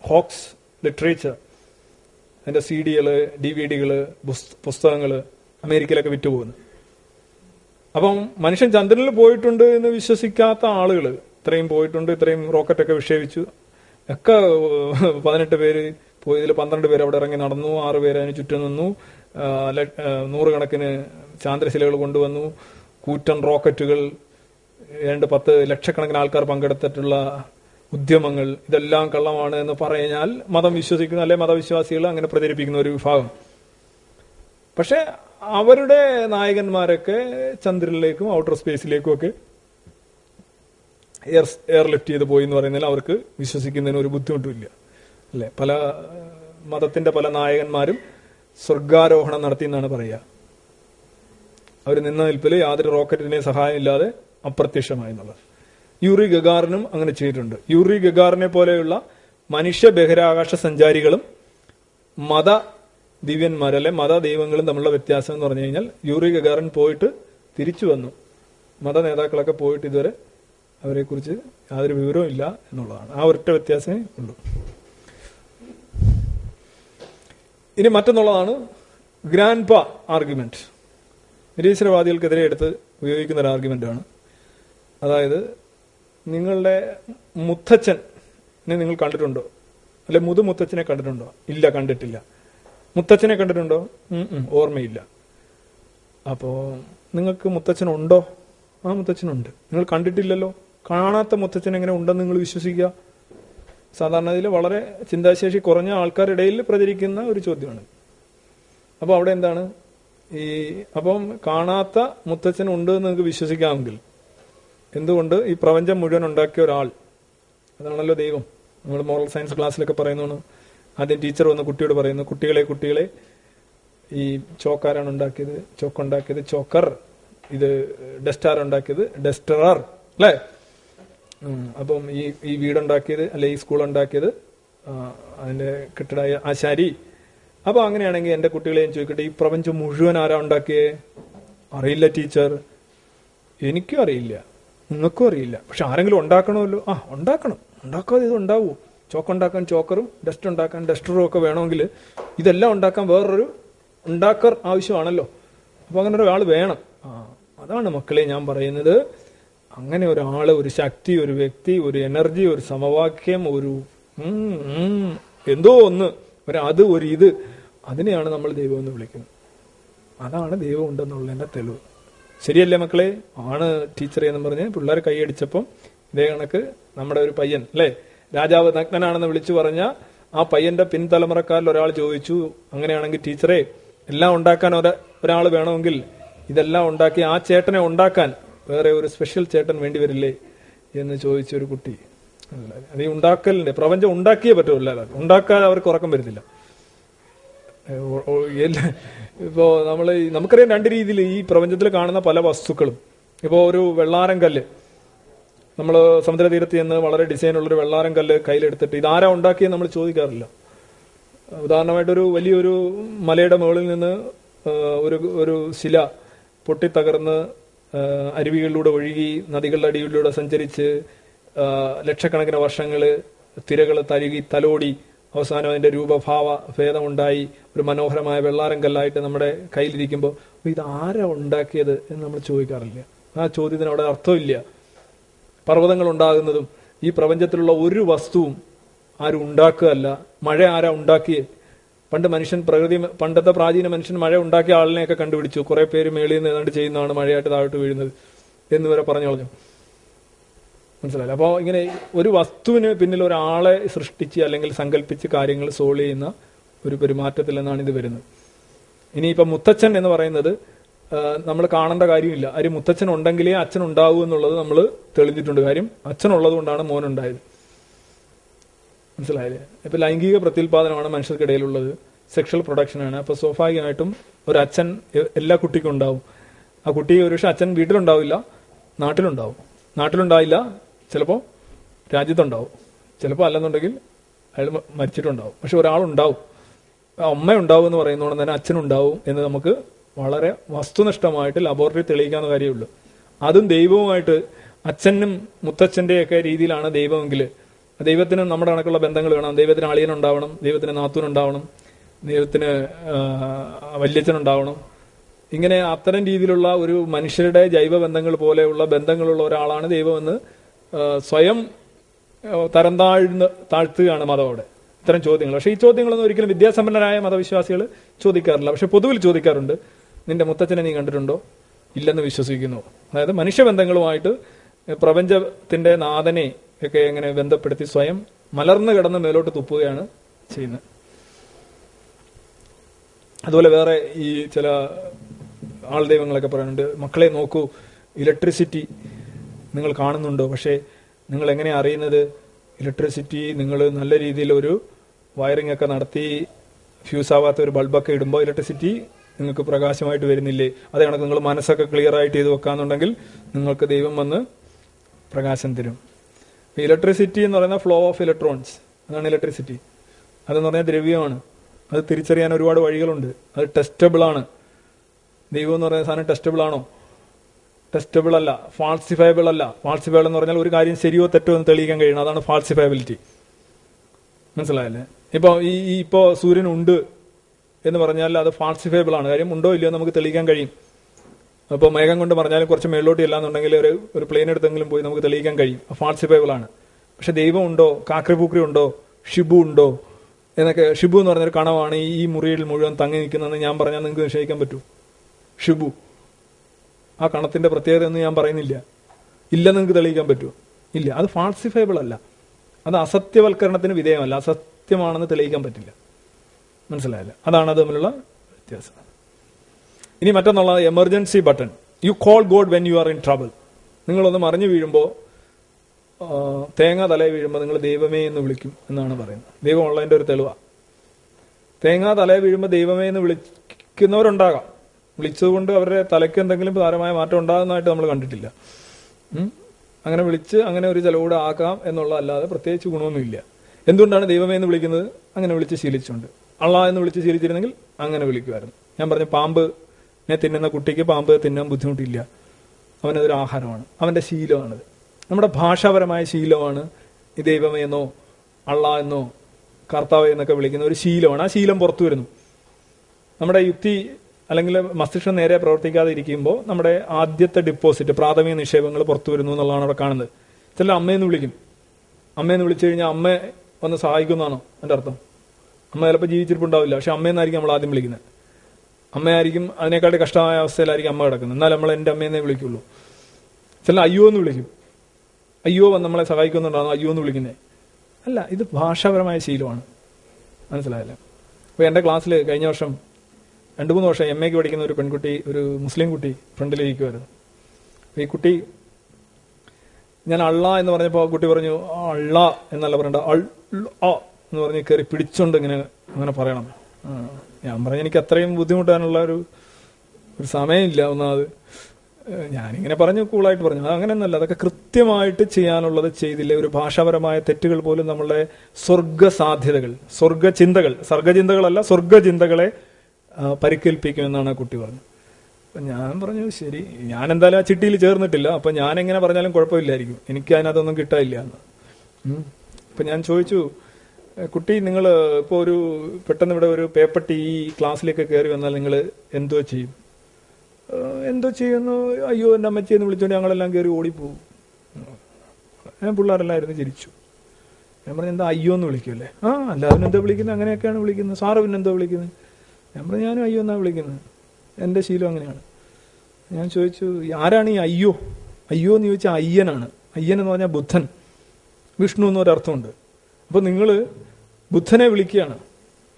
Hoax literature. അതിന്റെ സി ഡികൾ ഡി വി ഡികൾ പുസ്തകങ്ങൾ അമേരിക്കയിലൊക്കെ വിറ്റുപോകുന്നു. അപ്പം മനുഷ്യൻ ചന്ദ്രനിൽ പോയിട്ടുണ്ട് എന്ന് വിശ്വസിക്കാത്ത ആളുകൾ ഇത്രയും പോയിട്ടുണ്ട് ഇത്രയും റോക്കറ്റൊക്കെ വിക്ഷേപിച്ചു. ഒക്കെ പതിനെട്ട് പേര് പോയതിൽ പന്ത്രണ്ട് പേര് അവിടെ ഇറങ്ങി നടന്നു ആറ് പേര് അതിന് ചുറ്റും നിന്നു. നൂറുകണക്കിന് ചാന്ദ്രശിലകൾ കൊണ്ടുവന്നു. കൂറ്റൻ റോക്കറ്റുകൾ രണ്ട് പത്ത് ലക്ഷക്കണക്കിന് ആൾക്കാർ പങ്കെടുത്തിട്ടുള്ള ഉദ്യമങ്ങൾ ഇതെല്ലാം കള്ളമാണ് എന്ന് പറഞ്ഞാൽ മതം വിശ്വസിക്കുന്ന അല്ലെ മതവിശ്വാസികൾ അങ്ങനെ പ്രചരിപ്പിക്കുന്ന ഒരു വിഭാഗം. പക്ഷെ അവരുടെ നായകന്മാരൊക്കെ ചന്ദ്രനിലേക്കും ഔട്ടർ സ്പേസിലേക്കും ഒക്കെ എയർ എയർ ലിഫ്റ്റ് ചെയ്ത് പോയി എന്ന് പറയുന്നതിൽ അവർക്ക് വിശ്വസിക്കുന്നതിന് ഒരു ബുദ്ധിമുട്ടുമില്ല അല്ലെ? പല മതത്തിന്റെ പല നായകന്മാരും സ്വർഗാരോഹണം നടത്തി എന്നാണ് പറയുക. അവർ നിന്ന നിൽപ്പിൽ യാതൊരു റോക്കറ്റിനെ സഹായം ഇല്ലാതെ അപ്രത്യക്ഷമായി എന്നുള്ളത്. യൂറി ഗഗാറിനും അങ്ങനെ ചെയ്തിട്ടുണ്ട്. യൂറി ഗഗാറിനെ പോലെയുള്ള മനുഷ്യ ബഹിരാകാശ സഞ്ചാരികളും മത ദിവ്യന്മാർ അല്ലെ മത ദൈവങ്ങളും തമ്മിലുള്ള വ്യത്യാസം എന്ന് പറഞ്ഞു കഴിഞ്ഞാൽ യൂറി ഗഗാറിൻ പോയിട്ട് തിരിച്ചു വന്നു. മത നേതാക്കളൊക്കെ പോയിട്ട് ഇതുവരെ അവരെക്കുറിച്ച് യാതൊരു വിവരവും ഇല്ല എന്നുള്ളതാണ്. ആ ഒരൊറ്റ വ്യത്യാസമേ ഉള്ളൂ. ഇനി മറ്റൊന്നുള്ളതാണ് ഗ്രാൻഡ് പ ആർഗ്യുമെന്റ്. നിരീശ്വരവാദികൾക്കെതിരെ എടുത്ത് ഉപയോഗിക്കുന്ന ഒരു ആർഗ്യുമെന്റാണ്. അതായത് നിങ്ങളുടെ മുത്തച്ഛനെ നിങ്ങൾ കണ്ടിട്ടുണ്ടോ? അല്ലെ മുതു മുത്തച്ഛനെ കണ്ടിട്ടുണ്ടോ? ഇല്ല കണ്ടിട്ടില്ല. മുത്തച്ഛനെ കണ്ടിട്ടുണ്ടോ? ഓർമ്മയില്ല. അപ്പോ നിങ്ങൾക്ക് മുത്തച്ഛനുണ്ടോ? ആ മുത്തച്ഛനുണ്ട്. നിങ്ങൾ കണ്ടിട്ടില്ലല്ലോ? കാണാത്ത മുത്തച്ഛൻ എങ്ങനെ ഉണ്ടെന്ന് നിങ്ങൾ വിശ്വസിക്കുക? സാധാരണ ഇതിൽ വളരെ ചിന്താശേഷി കുറഞ്ഞ ആൾക്കാരുടെ ഇടയിൽ പ്രചരിക്കുന്ന ഒരു ചോദ്യമാണ്. അപ്പോൾ അവിടെ എന്താണ്? ഈ അപ്പം കാണാത്ത മുത്തച്ഛൻ ഉണ്ട് എന്ന് നിങ്ങൾക്ക് വിശ്വസിക്കാമെങ്കിൽ എന്തുകൊണ്ട് ഈ പ്രപഞ്ചം മുഴുവൻ ഉണ്ടാക്കിയ ഒരാൾ? അതാണല്ലോ ദൈവം. നമ്മൾ മോറൽ സയൻസ് ക്ലാസ്സിലൊക്കെ പറയുന്നതാണ്. ആദ്യം ടീച്ചർ വന്ന് കുട്ടിയോട് പറയുന്നു കുട്ടികളെ കുട്ടികളെ ഈ ചോക്കാരാണ് ഉണ്ടാക്കിയത് ചോക്കുണ്ടാക്കിയത് ചോക്കർ ഇത് ഡസ്റ്റാർ ഉണ്ടാക്കിയത് ഡസ്റ്ററർ. അല്ലേ? അപ്പം ഈ ഈ വീടുണ്ടാക്കിയത് അല്ലെ ഈ സ്കൂൾ ഉണ്ടാക്കിയത് അതിന്റെ കെട്ടിടായ ആശാരി അപ്പൊ അങ്ങനെയാണെങ്കിൽ എന്റെ കുട്ടികളെ ഞാൻ ചോദിക്കട്ടെ ഈ പ്രപഞ്ചം മുഴുവൻ ആരാ ഉണ്ടാക്കിയേ? അറിയില്ല ടീച്ചർ. എനിക്കും അറിയില്ല. നിങ്ങൾക്കും അറിയില്ല. പക്ഷെ ആരെങ്കിലും ഉണ്ടാക്കണമല്ലോ? ആ ഉണ്ടാക്കണം. ഉണ്ടാക്കാതെ ഇത് ഉണ്ടാവൂ. ചോക്ക് ഉണ്ടാക്കാൻ ചോക്കറും ഡസ്റ്റ് ഉണ്ടാക്കാൻ ഡസ്റ്ററും ഒക്കെ വേണമെങ്കിൽ ഇതെല്ലാം ഉണ്ടാക്കാൻ വേറൊരു ഉണ്ടാക്കർ ആവശ്യമാണല്ലോ. അപ്പോൾ അങ്ങനെ ഒരാൾ വേണം. ആ അതാണ് മക്കളെ ഞാൻ പറയുന്നത്. അങ്ങനെ ഒരാൾ ഒരു ശക്തി ഒരു വ്യക്തി ഒരു എനർജി ഒരു സമവാക്യം ഒരു എന്തോ ഒന്ന് ഒരു അത് ഒരു ഇത് അതിനെയാണ് നമ്മൾ ദൈവം എന്ന് വിളിക്കുന്നത്. അതാണ് ദൈവം ഉണ്ടെന്നുള്ളതിന്റെ തെളിവ്. ശരിയല്ലേ മക്കളെ? ആണ് ടീച്ചറെ എന്ന് പറഞ്ഞ് പിള്ളേർ കൈയടിച്ചപ്പം ഇതേ കണക്ക് നമ്മുടെ ഒരു പയ്യൻ അല്ലേ? രാജാവ് നഗ്നനാണെന്ന് വിളിച്ചു പറഞ്ഞ ആ പയ്യന്റെ പിൻതലമുറക്കാരിൽ ഒരാൾ ചോദിച്ചു അങ്ങനെയാണെങ്കിൽ ടീച്ചറെ എല്ലാം ഉണ്ടാക്കാൻ ഒര ഒരാൾ വേണമെങ്കിൽ ഇതെല്ലാം ഉണ്ടാക്കി ആ ചേട്ടനെ ഉണ്ടാക്കാൻ വേറെ ഒരു സ്പെഷ്യൽ ചേട്ടൻ വേണ്ടി വരില്ലേ? എന്ന് ചോദിച്ച ഒരു കുട്ടി. അത് ഉണ്ടാക്കലിന്റെ പ്രപഞ്ചം ഉണ്ടാക്കിയേ പറ്റുമല്ലോ ഉണ്ടാക്കാൻ അവർക്ക് ഉറക്കം വരുന്നില്ല. ഓ- നമ്മൾ നമുക്കറിയാം രണ്ട് രീതിയിൽ ഈ പ്രപഞ്ചത്തിൽ കാണുന്ന പല വസ്തുക്കളും. ഇപ്പോൾ ഒരു വെള്ളാരം കല്ല്. നമ്മൾ സമുദ്രതീരത്ത് നിന്ന് വളരെ ഡിസൈനുള്ള ഒരു വെള്ളാരം കല്ല് കയ്യിലെടുത്തിട്ട് ഇതാരാ ഉണ്ടാക്കിയെന്ന് നമ്മൾ ചോദിക്കാറില്ല. ഉദാഹരണമായിട്ടൊരു വലിയൊരു മലയുടെ മുകളിൽ നിന്ന് ഒരു ഒരു ശില പൊട്ടിത്തകർന്ന് അരുവികളിലൂടെ ഒഴുകി നദികളുടെ അടിയിലൂടെ സഞ്ചരിച്ച് ലക്ഷക്കണക്കിന് വർഷങ്ങൾ തിരകൾ തരുകി തലോടി അവസാനം അതിന്റെ രൂപഭാവ ഭേദമുണ്ടായി ഒരു മനോഹരമായ വെള്ളാരം കല്ലായിട്ട് നമ്മുടെ കയ്യിലിരിക്കുമ്പോൾ ഇത് ആരാ ഉണ്ടാക്കിയത്? എന്ന് നമ്മൾ ചോദിക്കാറില്ല. ആ ചോദ്യത്തിന് അവിടെ അർത്ഥമില്ല. പർവതങ്ങൾ ഉണ്ടാകുന്നതും ഈ പ്രപഞ്ചത്തിലുള്ള ഒരു വസ്തുവും ആരും ഉണ്ടാക്കുകയല്ല. മഴ ആരാ ഉണ്ടാക്കിയേ? പണ്ട് മനുഷ്യൻ പ്രകൃതി പണ്ടത്തെ പ്രാചീന മനുഷ്യൻ മഴ ഉണ്ടാക്കിയ ആളിനെയൊക്കെ കണ്ടുപിടിച്ചു. കുറേ പേര് മേളിൽ നിന്ന് ഏതാണ്ട് ചെയ്യുന്നതാണ് മഴയായിട്ട് താഴോട്ട് വീഴുന്നത് എന്ന് വരെ പറഞ്ഞു കളഞ്ഞു. മനസ്സിലായില്ല? അപ്പോൾ ഇങ്ങനെ ഒരു വസ്തുവിന് പിന്നിൽ ഒരാളെ സൃഷ്ടിച്ച് അല്ലെങ്കിൽ സങ്കല്പിച്ച് കാര്യങ്ങൾ സോൾവ് ചെയ്യുന്ന ഒരു പെരുമാറ്റത്തിൽ നിന്നാണ് ഇത് വരുന്നത്. ഇനിയിപ്പം മുത്തച്ഛൻ എന്ന് പറയുന്നത് നമ്മൾ കാണേണ്ട കാര്യമില്ല. ആര് മുത്തച്ഛൻ ഉണ്ടെങ്കിലേ അച്ഛൻ ഉണ്ടാവൂ എന്നുള്ളത് നമ്മൾ തെളിഞ്ഞിട്ടുണ്ട്. കാര്യം അച്ഛൻ ഉള്ളത് കൊണ്ടാണ് മോൻ ഉണ്ടായത്. മനസ്സിലായില്ലേ? ഇപ്പൊ ലൈംഗിക പ്രത്യുൽപാദനമാണ് മനുഷ്യർക്കിടയിലുള്ളത്. സെക്ഷൽ പ്രൊഡക്ഷനാണ് അപ്പോൾ സ്വാഭാവികമായിട്ടും ഒരു അച്ഛൻ എല്ലാ കുട്ടിക്കും ഉണ്ടാവും. ആ കുട്ടി ഒരു പക്ഷേ അച്ഛൻ വീട്ടിലുണ്ടാവില്ല നാട്ടിലുണ്ടാവും. നാട്ടിലുണ്ടാവില്ല ചിലപ്പോൾ രാജ്യത്തുണ്ടാവും. ചിലപ്പോൾ അല്ലെന്നുണ്ടെങ്കിൽ അയാൾ മരിച്ചിട്ടുണ്ടാവും. പക്ഷെ ഒരാളുണ്ടാവും. ആ അമ്മ ഉണ്ടാവും എന്ന് പറയുന്നതുകൊണ്ട് തന്നെ അച്ഛനുണ്ടാവും എന്ന് നമുക്ക് വളരെ വസ്തുനിഷ്ഠമായിട്ട് ലബോറട്ടറി തെളിയിക്കാവുന്ന കാര്യമുള്ളൂ. അതും ദൈവവുമായിട്ട് അച്ഛനും മുത്തച്ഛന്റെയൊക്കെ രീതിയിലാണ് ദൈവമെങ്കിൽ ദൈവത്തിന് നമ്മുടെ കണക്കുള്ള ബന്ധങ്ങൾ വേണം. ദൈവത്തിന് അളിയനുണ്ടാവണം ദൈവത്തിന് നാത്തൂനുണ്ടാവണം ദൈവത്തിന് വല്യച്ഛനുണ്ടാവണം ഇങ്ങനെ അത്തരം രീതിയിലുള്ള ഒരു മനുഷ്യരുടെ ജൈവ ബന്ധങ്ങൾ പോലെയുള്ള ബന്ധങ്ങളുള്ള ഒരാളാണ് ദൈവമെന്ന് സ്വയം തരം താഴ്ന്ന് താഴ്ത്തുകയാണ് മതം ഇത്തരം ചോദ്യങ്ങൾ. പക്ഷേ ഈ ചോദ്യങ്ങളൊന്നും ഒരിക്കലും വിദ്യാസമ്പന്നരായ മതവിശ്വാസികൾ ചോദിക്കാറില്ല. പക്ഷെ പൊതുവിൽ ചോദിക്കാറുണ്ട് നിന്റെ മുത്തച്ഛനെ നീ കണ്ടിട്ടുണ്ടോ? ഇല്ലെന്ന് വിശ്വസിക്കുന്നു. അതായത് മനുഷ്യബന്ധങ്ങളുമായിട്ട് പ്രപഞ്ചത്തിന്റെ നാഥനെ ഒക്കെ എങ്ങനെ ബന്ധപ്പെടുത്തി സ്വയം മലർന്നു കിടന്ന് മേലോട്ട് തുപ്പുകയാണ് ചെയ്യുന്നത്. അതുപോലെ വേറെ ഈ ചില ആൾ ദൈവങ്ങളൊക്കെ പറയുന്നുണ്ട് മക്കളെ നോക്കൂ ഇലക്ട്രിസിറ്റി നിങ്ങൾ കാണുന്നുണ്ടോ? പക്ഷേ നിങ്ങൾ എങ്ങനെ അറിയുന്നത്? ഇലക്ട്രിസിറ്റി നിങ്ങൾ നല്ല രീതിയിൽ ഒരു വയറിംഗ് ഒക്കെ നടത്തി ഫ്യൂസ് ആവാത്ത ഒരു ബൾബൊക്കെ ഇടുമ്പോൾ ഇലക്ട്രിസിറ്റി നിങ്ങൾക്ക് പ്രകാശമായിട്ട് വരുന്നില്ലേ? അതേ കണക്ക് നിങ്ങൾ മനസ്സൊക്കെ ക്ലിയർ ആയിട്ട് ചെയ്ത് വെക്കാന്നുണ്ടെങ്കിൽ നിങ്ങൾക്ക് ദൈവം വന്ന് പ്രകാശം തരും. ഇലക്ട്രിസിറ്റി എന്ന് പറയുന്ന ഫ്ലോ ഓഫ് ഇലക്ട്രോൺസ് അതാണ് ഇലക്ട്രിസിറ്റി. അതെന്ന് പറഞ്ഞാൽ ദ്രവ്യമാണ്. അത് തിരിച്ചറിയാൻ ഒരുപാട് വഴികളുണ്ട്. അത് ടെസ്റ്റബിൾ ആണ്. ദൈവം എന്ന് പറയുന്ന സാധനം ടെസ്റ്റബിൾ ആണോ? ടെസ്റ്റബിൾ അല്ല ഫാൾസിഫയബിൾ അല്ല ഫാൾസിഫയബിൾ എന്ന് പറഞ്ഞാൽ ഒരു കാര്യം ശരിയോ തെറ്റോ എന്ന് തെളിയിക്കാൻ കഴിയണം. അതാണ് ഫാൾസിഫയബിലിറ്റി. മനസ്സിലായല്ലേ? ഇപ്പോൾ ഈ ഇപ്പോൾ ഇപ്പോ സൂര്യൻ ഉണ്ട് എന്ന് പറഞ്ഞാൽ അത് ഫാൾസിഫയബിൾ ആണ്. കാര്യം ഉണ്ടോ ഇല്ലയോ നമുക്ക് തെളിയിക്കാൻ കഴിയും. അപ്പോൾ മേഘം കൊണ്ട് പറഞ്ഞാലും കുറച്ച് മേലോട്ട് ഇല്ലാന്നുണ്ടെങ്കിൽ ഒരു ഒരു പ്ലെയിൻ എടുത്തെങ്കിലും പോയി നമുക്ക് തെളിയിക്കാൻ കഴിയും. ഫാൾസിഫയബിൾ ആണ്. പക്ഷെ ദൈവം ഉണ്ടോ? കാക്രിപൂക്രി ഉണ്ടോ? ഷിബു ഉണ്ടോ? എന്നൊക്കെ ഷിബു എന്ന് പറഞ്ഞൊരു കണവാണ് ഈ മുറിയിൽ മുഴുവൻ തങ്ങി നിൽക്കുന്നതെന്ന് ഞാൻ പറഞ്ഞാൽ നിങ്ങൾക്ക് നിശ്ചയിക്കാൻ പറ്റൂ. ഷിബു. ആ കണത്തിന്റെ പ്രത്യേകത എന്ന് ഞാൻ പറയുന്നില്ല. ഇല്ല നിങ്ങൾക്ക് തെളിയിക്കാൻ പറ്റുമോ? ഇല്ല. അത് ഫാൾസിഫയബിൾ അല്ല. അത് അസത്യവൽക്കരണത്തിന് വിധേയമല്ല. അസത്യമാണെന്ന് തെളിയിക്കാൻ പറ്റില്ല. മനസ്സിലായില്ല? അതാണ് അത് തമ്മിലുള്ള വ്യത്യാസം. ഇനി മറ്റൊന്നുള്ളത് emergency button you call God when you are in trouble നിങ്ങളൊന്ന് മറിഞ്ഞു വീഴുമ്പോൾ തേങ്ങ തലയിൽ വീഴുമ്പോൾ നിങ്ങൾ ദൈവമേ എന്ന് വിളിക്കും എന്നാണ് പറയുന്നത്. ദൈവം ഉള്ളതിന്റെ ഒരു തെളിവാണ് തേങ്ങ തലയിൽ വീഴുമ്പോൾ ദൈവമേ എന്ന് വിളിക്കുന്നവരുണ്ടാകാം. വിളിച്ചതുകൊണ്ട് അവരുടെ തലയ്ക്ക് എന്തെങ്കിലും സാരമായ മാറ്റം ഉണ്ടാകുന്നതായിട്ട് നമ്മൾ കണ്ടിട്ടില്ല. അങ്ങനെ വിളിച്ച് അങ്ങനെ ഒരു ചെലവൂടെ ആക്കാം എന്നുള്ള അല്ലാതെ പ്രത്യേകിച്ച് ഗുണമൊന്നുമില്ല. എന്തുകൊണ്ടാണ് ദൈവമേ എന്ന് വിളിക്കുന്നത്? അങ്ങനെ വിളിച്ച് ശീലിച്ചുകൊണ്ട്. അള്ളാ എന്ന് വിളിച്ച് ശീലിച്ചിരുന്നെങ്കിൽ അങ്ങനെ വിളിക്കുമായിരുന്നു. ഞാൻ പറഞ്ഞ പാമ്പ് തിന്നുന്ന കുട്ടിക്ക് പാമ്പ് തിന്നാൻ ബുദ്ധിമുട്ടില്ല. അവനതൊരു ആഹാരമാണ്. അവന്റെ ശീലമാണത്. നമ്മുടെ ഭാഷാപരമായ ശീലമാണ് ഈ ദൈവമേ എന്നോ അള്ളാ എന്നോ കർത്താവ് എന്നൊക്കെ വിളിക്കുന്ന ഒരു ശീലമാണ്. ആ ശീലം പുറത്തു വരുന്നു നമ്മുടെ യുക്തി അല്ലെങ്കിൽ മസ്തിഷ്കം നേരെ പ്രവർത്തിക്കാതെ ഇരിക്കുമ്പോൾ നമ്മുടെ ആദ്യത്തെ ഡിപ്പോസിറ്റ് പ്രാഥമിക നിക്ഷേപങ്ങൾ പുറത്തു വരുന്നു എന്നുള്ളതാണ് അവിടെ കാണുന്നത്. ചില അമ്മയെന്ന് വിളിക്കും. അമ്മയെന്ന് വിളിച്ചു കഴിഞ്ഞാൽ അമ്മ വന്ന് സഹായിക്കുന്നതാണോ എന്റെ അർത്ഥം. അമ്മ ചിലപ്പോൾ ജീവിച്ചിരിപ്പുണ്ടാവില്ല. പക്ഷെ അമ്മയെന്നായിരിക്കും നമ്മൾ ആദ്യം വിളിക്കുന്നത്. അമ്മയായിരിക്കും അതിനേക്കാട്ടി കഷ്ടമായ അവസ്ഥയിലായിരിക്കും അമ്മ കിടക്കുന്നത്. എന്നാൽ നമ്മൾ എന്റെ അമ്മയെന്നേ വിളിക്കുള്ളൂ. ചില അയ്യോ എന്ന് വിളിക്കും. അയ്യോ നമ്മളെ സഹായിക്കുന്നുണ്ടാണോ അയ്യോ എന്ന് വിളിക്കുന്നത് അല്ല ഇത് ഭാഷാപരമായ ശീലമാണ്. മനസ്സിലായല്ലേ? അപ്പോൾ എന്റെ ക്ലാസ്സിൽ കഴിഞ്ഞ വർഷം രണ്ട് മൂന്ന് വർഷം എം എക്ക് പഠിക്കുന്ന ഒരു പെൺകുട്ടി ഒരു മുസ്ലിം കുട്ടി ഫ്രണ്ടിലിരിക്കുമായിരുന്നു ഈ കുട്ടി ഞാൻ അള്ള എന്ന് പറഞ്ഞപ്പോൾ ആ കുട്ടി പറഞ്ഞു "ആ, അള്ള എന്നല്ല പറയണ്ട അൾ എന്ന് പറഞ്ഞ് കയറി പിടിച്ചോണ്ട് ഇങ്ങനെ അങ്ങനെ പറയണം. ഞാൻ പറഞ്ഞ എനിക്ക് അത്രയും ബുദ്ധിമുട്ടാനുള്ള ഒരു ഒരു സമയമില്ല ഒന്നാമത്. ഞാനിങ്ങനെ പറഞ്ഞു കൂളായിട്ട് പറഞ്ഞു. അങ്ങനെയൊന്നല്ല അതൊക്കെ കൃത്യമായിട്ട് ചെയ്യാനുള്ളത് ചെയ്തില്ല ഒരു ഭാഷാപരമായ തെറ്റുകൾ പോലും നമ്മളുടെ സ്വർഗ സാധ്യതകൾ സ്വർഗചിന്തകൾ സർഗചിന്തകളല്ല സ്വർഗചിന്തകളെ ആ, പരിക്കേൽപ്പിക്കുമെന്നാണ് ആ കുട്ടി പറഞ്ഞത്. അപ്പം ഞാൻ പറഞ്ഞു ശരി ഞാൻ എന്തായാലും ആ ചിട്ടിയിൽ ചേർന്നിട്ടില്ല. അപ്പം ഞാൻ എങ്ങനെ പറഞ്ഞാലും കുഴപ്പമില്ലായിരിക്കും. എനിക്ക് അതിനകത്തൊന്നും കിട്ടാനില്ല എന്ന്. അപ്പം ഞാൻ ചോദിച്ചു കുട്ടി നിങ്ങൾ ഇപ്പോൾ ഒരു പെട്ടെന്ന് ഇവിടെ ഒരു പേപ്പട്ടി ഈ ക്ലാസ്സിലേക്ക് കയറി വന്നാൽ നിങ്ങൾ എന്തോ ചെയ്യും? എന്തോ ചെയ്യുന്നു? അയ്യോ എന്റെ അമ്മച്ചി എന്ന് വിളിച്ചുകൊണ്ട് ഞങ്ങളെല്ലാം കയറി ഓടിപ്പോവും ഞാൻ പിള്ളേരെല്ലായിരുന്നു ചിരിച്ചു. ഞാൻ പറഞ്ഞു എന്താ അയ്യോ എന്ന് വിളിക്കുമല്ലേ ആ അല്ല എന്താ വിളിക്കുന്നത്? അങ്ങനെയൊക്കെയാണ് വിളിക്കുന്നത്. സാറ് പിന്നെന്തോ വിളിക്കുന്നത്? പറഞ്ഞു ഞാനും അയ്യോ എന്നാണ് വിളിക്കുന്നത്? എന്റെ ശീലം അങ്ങനെയാണ്. ഞാൻ ചോദിച്ചു ആരാണ് ഈ അയ്യോ? അയ്യോ എന്ന് ചോദിച്ചാൽ അയ്യനാണ്. അയ്യൻ എന്ന് പറഞ്ഞാൽ ബുദ്ധൻ. വിഷ്ണു എന്നൊരർത്ഥമുണ്ട്. അപ്പോൾ നിങ്ങൾ ബുദ്ധനെ വിളിക്കുകയാണ്.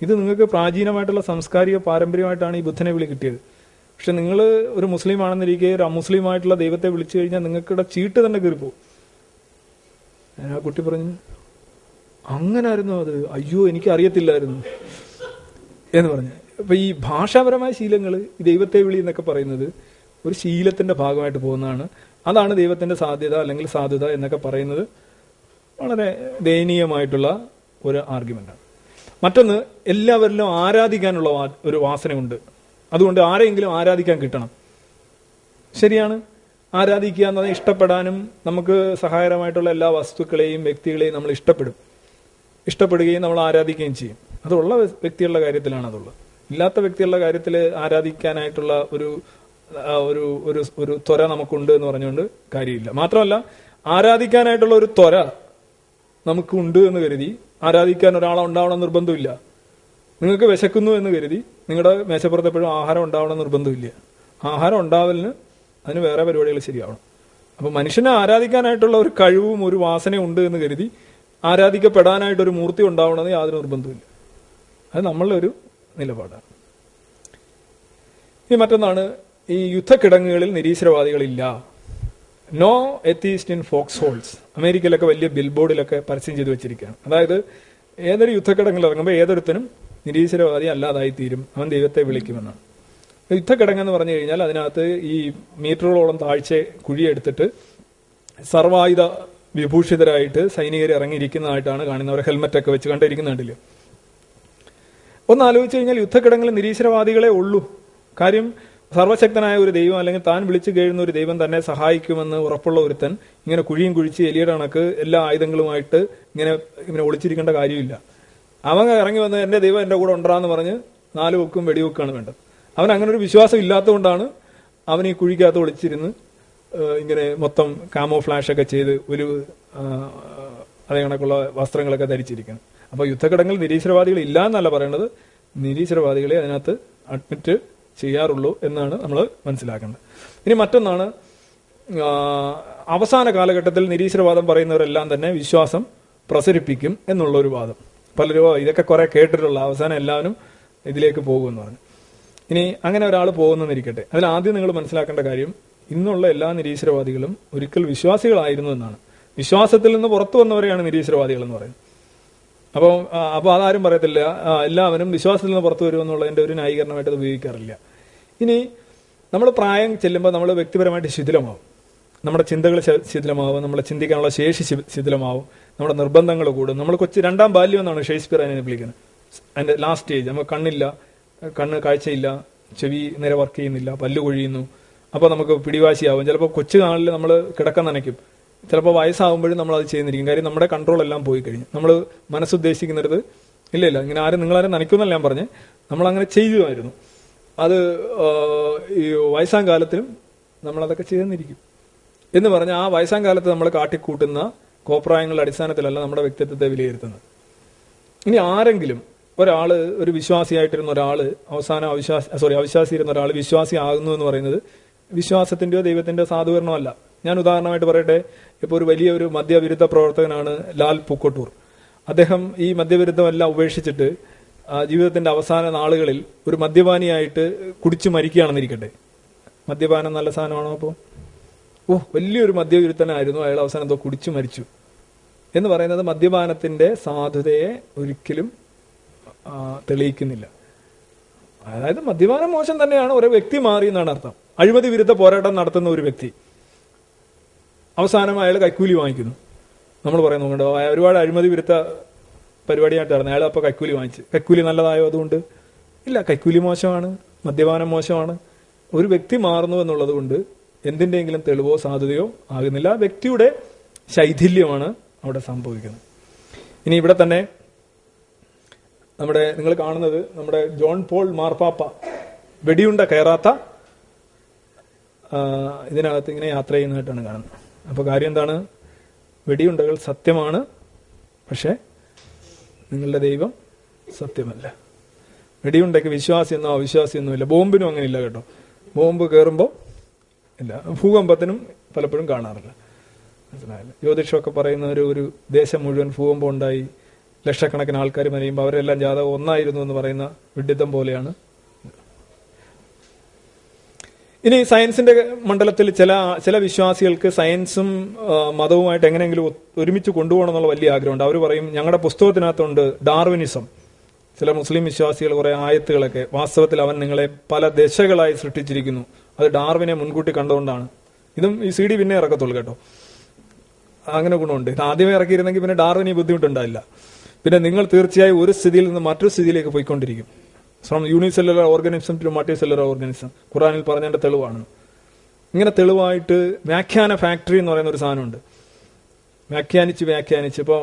ഇത് നിങ്ങൾക്ക് പ്രാചീനമായിട്ടുള്ള സാംസ്കാരിക പാരമ്പര്യമായിട്ടാണ് ഈ ബുദ്ധനെ വിളി കിട്ടിയത്. പക്ഷെ നിങ്ങൾ ഒരു മുസ്ലിം ആണെന്നിരിക്കെ ഒരു അമുസ്ലിമായിട്ടുള്ള ദൈവത്തെ വിളിച്ചു കഴിഞ്ഞാൽ നിങ്ങൾക്കിടെ ചീട്ട് തന്നെ കയറിപ്പോവും ഞാൻ ആ കുട്ടി പറഞ്ഞു അങ്ങനായിരുന്നു അത്? അയ്യോ എനിക്ക് അറിയത്തില്ലായിരുന്നു എന്ന് പറഞ്ഞു. അപ്പൊ ഈ ഭാഷാപരമായ ശീലങ്ങൾ ഈ ദൈവത്തെ വിളി എന്നൊക്കെ പറയുന്നത് ഒരു ശീലത്തിന്റെ ഭാഗമായിട്ട് പോകുന്നതാണ്. അതാണ് ദൈവത്തിന്റെ സാധ്യത അല്ലെങ്കിൽ സാധ്യത എന്നൊക്കെ പറയുന്നത് വളരെ ദയനീയമായിട്ടുള്ള ഒരു ആർഗ്യുമെന്റാണ് മറ്റൊന്ന് എല്ലാവരിലും ആരാധിക്കാനുള്ള ഒരു വാസനയുണ്ട്. അതുകൊണ്ട് ആരെങ്കിലും ആരാധിക്കാൻ കിട്ടണം. ശരിയാണ്. ആരാധിക്കുക എന്നത് ഇഷ്ടപ്പെടാനും നമുക്ക് സഹായകരമായിട്ടുള്ള എല്ലാ വസ്തുക്കളെയും വ്യക്തികളെയും നമ്മൾ ഇഷ്ടപ്പെടും. ഇഷ്ടപ്പെടുകയും നമ്മൾ ആരാധിക്കുകയും ചെയ്യും. അതുള്ള വ്യക്തികളുടെ കാര്യത്തിലാണ് അതുള്ളത്. ഇല്ലാത്ത വ്യക്തികളുടെ കാര്യത്തിൽ ആരാധിക്കാനായിട്ടുള്ള ഒരു ഒരു ഒരു ഒരു ത്വര നമുക്കുണ്ട് എന്ന് പറഞ്ഞുകൊണ്ട് കാര്യമില്ല. മാത്രമല്ല ആരാധിക്കാനായിട്ടുള്ള ഒരു ത്വര നമുക്കുണ്ട് എന്ന് കരുതി ആരാധിക്കാൻ ഒരാളെ ഉണ്ടാവണം നിർബന്ധമില്ല. നിങ്ങൾക്ക് വിശക്കുന്നു എന്ന് കരുതി നിങ്ങളുടെ മേശപ്പുറത്ത് എപ്പോഴും ആഹാരം ഉണ്ടാവണം നിർബന്ധമില്ല. ആഹാരം ഉണ്ടാവലിന് അതിന് വേറെ പരിപാടികൾ ശരിയാവണം. അപ്പൊ മനുഷ്യനെ ആരാധിക്കാനായിട്ടുള്ള ഒരു കഴിവും ഒരു വാസനയും ഉണ്ട് എന്ന് കരുതി ആരാധിക്കപ്പെടാനായിട്ട് ഒരു മൂർത്തി ഉണ്ടാവണമെന്ന് യാതൊരു നിർബന്ധമില്ല അത് നമ്മളൊരു നിലപാടാണ് ഇനി മറ്റൊന്നാണ് ഈ യുദ്ധക്കിടങ്ങുകളിൽ നിരീശ്വരവാദികളില്ല. No atheist in foxholes അമേരിക്കയിലൊക്കെ വലിയ ബിൽ ബോർഡിലൊക്കെ പരസ്യം ചെയ്തു വെച്ചിരിക്കുകയാണ്. അതായത് ഏതൊരു യുദ്ധക്കിടങ്ങിൽ ഇറങ്ങുമ്പോൾ ഏതൊരുത്തനും നിരീശ്വരവാദി അല്ലാതായി തീരും അവൻ ദൈവത്തെ വിളിക്കുമെന്നാണ്. യുദ്ധക്കിടങ്ങെന്ന് പറഞ്ഞു കഴിഞ്ഞാൽ അതിനകത്ത് ഈ മീറ്ററുകളോളം താഴ്ച കുഴിയെടുത്തിട്ട് സർവായുധ വിഭൂഷിതരായിട്ട് സൈനികർ ഇറങ്ങിയിരിക്കുന്നതായിട്ടാണ് കാണുന്നവർ ഹെൽമെറ്റ് ഒക്കെ വെച്ച് കണ്ടിരിക്കുന്ന കണ്ടില്ലേ ഒന്ന് ആലോചിച്ച് കഴിഞ്ഞാൽ യുദ്ധക്കിടങ്ങളിൽ നിരീശ്വരവാദികളെ ഉള്ളൂ. കാര്യം സർവശക്തനായ ഒരു ദൈവം അല്ലെങ്കിൽ താൻ വിളിച്ചു കഴിയുന്ന ഒരു ദൈവം തന്നെ സഹായിക്കുമെന്ന് ഉറപ്പുള്ള ഒരുത്തൻ ഇങ്ങനെ കുഴിയും കുഴിച്ച് എലിയുടെ കണക്ക് എല്ലാ ആയുധങ്ങളുമായിട്ട് ഇങ്ങനെ ഇങ്ങനെ ഒളിച്ചിരിക്കേണ്ട കാര്യമില്ല. അവൻ ഇറങ്ങി വന്ന് എന്റെ ദൈവം എന്റെ കൂടെ ഉണ്ടാന്ന് പറഞ്ഞ് നാല് വെക്കും വെടിവെക്കാണ് വേണ്ടത്. അവൻ അങ്ങനെ ഒരു വിശ്വാസം ഇല്ലാത്തതുകൊണ്ടാണ് അവൻ ഈ കുഴിക്കകത്ത് ഒളിച്ചിരുന്ന് ഇങ്ങനെ മൊത്തം കാമോ ഫ്ലാഷ് ഒക്കെ ചെയ്ത് ഒരു അതേ കണക്കുള്ള വസ്ത്രങ്ങളൊക്കെ ധരിച്ചിരിക്കണം അപ്പൊ യുദ്ധഘടങ്ങൾ നിരീശ്വരവാദികൾ ഇല്ല എന്നല്ല പറയുന്നത് നിരീശ്വരവാദികളെ അതിനകത്ത് അഡ്മിറ്റ് ചെയ്യാറുള്ളൂ എന്നാണ് നമ്മൾ മനസ്സിലാക്കേണ്ടത്. ഇനി മറ്റൊന്നാണ് അവസാന കാലഘട്ടത്തിൽ നിരീശ്വരവാദം പറയുന്നവരെല്ലാം തന്നെ വിശ്വാസം പ്രസരിപ്പിക്കും എന്നുള്ള ഒരു വാദം. പലരും ഇതൊക്കെ കുറെ കേട്ടിട്ടുള്ള അവസാനം എല്ലാവരും ഇതിലേക്ക് പോകുമെന്ന് പറഞ്ഞു. ഇനി അങ്ങനെ ഒരാൾ പോകുന്നെന്നിരിക്കട്ടെ അതിൽ ആദ്യം നിങ്ങൾ മനസ്സിലാക്കേണ്ട കാര്യം ഇന്നുള്ള എല്ലാ നിരീശ്വരവാദികളും ഒരിക്കൽ വിശ്വാസികളായിരുന്നു എന്നാണ്. വിശ്വാസത്തിൽ നിന്ന് പുറത്തു വന്നവരെയാണ് നിരീശ്വരവാദികൾ എന്ന് പറയുന്നത്. അപ്പോൾ അപ്പോൾ അതാരും പറയത്തില്ല. എല്ലാവരും വിശ്വാസത്തിൽ നിന്ന് പുറത്തു വരുമെന്നുള്ളതിന്റെ ഒരു ന്യായീകരണമായിട്ട് അത് ഉപയോഗിക്കാറില്ല. ഇനി നമ്മൾ പ്രായം ചെല്ലുമ്പോൾ നമ്മൾ വ്യക്തിപരമായിട്ട് ശിഥിലമാവും. നമ്മുടെ ചിന്തകൾ ശിഥിലമാവും. നമ്മളെ ചിന്തിക്കാനുള്ള ശേഷി ശിഥിലമാവും. നമ്മുടെ നിർബന്ധങ്ങൾ കൂടും. നമ്മൾ കൊച്ചു രണ്ടാം ബാല്യം എന്നാണ് ഷേക്സ്പിയർ അതിനെ വിളിക്കുന്നത്. അതിന്റെ ലാസ്റ്റ് സ്റ്റേജ് നമുക്ക് കണ്ണില്ല. കണ്ണ് കാഴ്ചയില്ല. ചെവി നേരെ വർക്ക് ചെയ്യുന്നില്ല. പല്ല് കൊഴിയുന്നു. അപ്പോൾ നമുക്ക് പിടിവാശിയാവും. ചിലപ്പോൾ കൊച്ചു നാളിൽ നമ്മൾ കിടക്കാൻ നനയ്ക്കും. ചിലപ്പോൾ വയസ്സാകുമ്പോഴും നമ്മൾ അത് ചെയ്യുന്നിരിക്കും കാര്യം നമ്മുടെ കൺട്രോൾ എല്ലാം പോയി കഴിഞ്ഞു. നമ്മൾ മനസ്സുദ്ദേശിക്കുന്നിടത്ത് ഇല്ല ഇല്ല. ഇങ്ങനെ ആരും നിങ്ങളാരും നനയ്ക്കുമെന്നല്ല ഞാൻ പറഞ്ഞ്. നമ്മളങ്ങനെ ചെയ്യുമായിരുന്നു. അത് ഈ വയസ്സാം കാലത്തിലും നമ്മളതൊക്കെ ചെയ്തെന്നിരിക്കും എന്ന് പറഞ്ഞാൽ ആ വയസ്സാം കാലത്ത് നമ്മൾ കാട്ടിക്കൂട്ടുന്ന കോപ്രായങ്ങളുടെ അടിസ്ഥാനത്തിലല്ല നമ്മുടെ വ്യക്തിത്വത്തെ വിലയിരുത്തുന്നത്. ഇനി ആരെങ്കിലും ഒരാൾ ഒരു വിശ്വാസിയായിട്ടിരുന്ന ഒരാൾ അവസാനം അവിശ്വാസി സോറി അവിശ്വാസിയിരുന്ന ഒരാൾ വിശ്വാസി ആകുന്നു എന്ന് പറയുന്നത് വിശ്വാസത്തിന്റെയോ ദൈവത്തിന്റെയോ സാധൂകരണമല്ല. ഞാൻ ഉദാഹരണമായിട്ട് പറയട്ടെ ഇപ്പോൾ ഒരു വലിയ ഒരു മദ്യവിരുദ്ധ പ്രവർത്തകനാണ് ലാൽ പൂക്കോട്ടൂർ. അദ്ദേഹം ഈ മദ്യവിരുദ്ധമെല്ലാം ഉപേക്ഷിച്ചിട്ട് ജീവിതത്തിന്റെ അവസാന നാളുകളിൽ ഒരു മദ്യപാനിയായിട്ട് കുടിച്ചു മരിക്കുകയാണെന്നിരിക്കട്ടെ. മദ്യപാനം നല്ല സാധനമാണോ അപ്പോൾ ഓ വലിയൊരു മദ്യവിരുദ്ധനായിരുന്നു. അയാൾ അവസാനം എന്തോ കുടിച്ചു മരിച്ചു. എന്ന് പറയുന്നത് മദ്യപാനത്തിന്റെ സാധുതയെ ഒരിക്കലും തെളിയിക്കുന്നില്ല. അതായത് മദ്യപാനം മോശം തന്നെയാണ്. ഒരു വ്യക്തി മാറി എന്നാണ് അർത്ഥം. അഴിമതി വിരുദ്ധ പോരാട്ടം നടത്തുന്ന ഒരു വ്യക്തി. അവസാനം അയാൾ കൈക്കൂലി വാങ്ങിക്കുന്നു. നമ്മൾ പറയുന്നു കണ്ടോ ഒരുപാട് അഴിമതി വിരുദ്ധ പരിപാടിയായിട്ട് നടന്നു. അയാൾ അപ്പോൾ കൈക്കൂലി വാങ്ങിച്ചു. കൈക്കൂലി നല്ലതായോ അതുകൊണ്ട്? ഇല്ല കൈക്കൂലി മോശമാണ് മദ്യപാനം മോശമാണ്. ഒരു വ്യക്തി മാറുന്നു എന്നുള്ളത് കൊണ്ട് എന്തിന്റെയെങ്കിലും തെളിവോ സാധ്യതയോ ആകുന്നില്ല. വ്യക്തിയുടെ ശൈഥില്യമാണ് അവിടെ സംഭവിക്കുന്നത്. ഇനി ഇവിടെ തന്നെ നമ്മുടെ നിങ്ങൾ കാണുന്നത് നമ്മുടെ ജോൺ പോൾ മാർപ്പാപ്പ വെടിയുണ്ട കയറാത്ത ഇതിനകത്ത് ഇങ്ങനെ യാത്ര ചെയ്യുന്നതായിട്ടാണ് കാണുന്നത്. അപ്പോൾ കാര്യം എന്താണ്? വെടിയുണ്ടകൾ സത്യമാണ് പക്ഷേ നിങ്ങളുടെ ദൈവം സത്യമല്ല. വെടിയുണ്ടയ്ക്ക് വിശ്വാസിയെന്നോ ഇല്ല. ബോംബിനും അങ്ങനെ ഇല്ല കേട്ടോ. ബോംബ് കയറുമ്പോൾ ഇല്ല ഭൂകമ്പത്തിനും പലപ്പോഴും കാണാറില്ല. മനസ്സിലായില്ല? ജ്യോതിഷമൊക്കെ പറയുന്ന ഒരു ഒരു ദേശം മുഴുവൻ ഭൂകമ്പം ഉണ്ടായി. ലക്ഷക്കണക്കിന് ആൾക്കാർ മരിയുമ്പോൾ അവരെല്ലാം ജാതകം ഒന്നായിരുന്നു എന്ന് പറയുന്ന വിഡിത്തം പോലെയാണ് ഇനി സയൻസിന്റെ മണ്ഡലത്തിൽ ചില ചില വിശ്വാസികൾക്ക് സയൻസും മതവുമായിട്ട് എങ്ങനെയെങ്കിലും ഒരുമിച്ച് കൊണ്ടുപോകണം എന്നുള്ള വലിയ ആഗ്രഹമുണ്ട്. അവർ പറയും ഞങ്ങളുടെ പുസ്തകത്തിനകത്തുണ്ട് ഡാർവിനിസം. ചില മുസ്ലിം വിശ്വാസികൾ കുറെ ആയത്തുകളൊക്കെ വാസ്തവത്തിൽ അവൻ നിങ്ങളെ പല ദശകളായി സൃഷ്ടിച്ചിരിക്കുന്നു. അത് ഡാർവിനെ മുൻകൂട്ടി കണ്ടുകൊണ്ടാണ് ഇതും ഈ സി ഡി പിന്നെ ഇറക്കത്തുള്ളൂ കേട്ടോ. അങ്ങനെ ഗുണമുണ്ട്. ഇത് ആദ്യമേ ഇറക്കിയിരുന്നെങ്കിൽ പിന്നെ ഡാർവിന് ഈ ബുദ്ധിമുട്ടുണ്ടായില്ല. പിന്നെ നിങ്ങൾ തീർച്ചയായും ഒരു സ്ഥിതിയിൽ നിന്ന് മറ്റൊരു സ്ഥിതിയിലേക്ക് പോയിക്കൊണ്ടിരിക്കും. From unicellular organism to multicellular organism ഖുറാനിൽ പറഞ്ഞതിന്റെ തെളിവാണ്. ഇങ്ങനെ തെളിവായിട്ട് വ്യാഖ്യാന ഫാക്ടറി എന്ന് പറയുന്ന ഒരു സാധനമുണ്ട്. വ്യാഖ്യാനിച്ച് വ്യാഖ്യാനിച്ച് ഇപ്പോൾ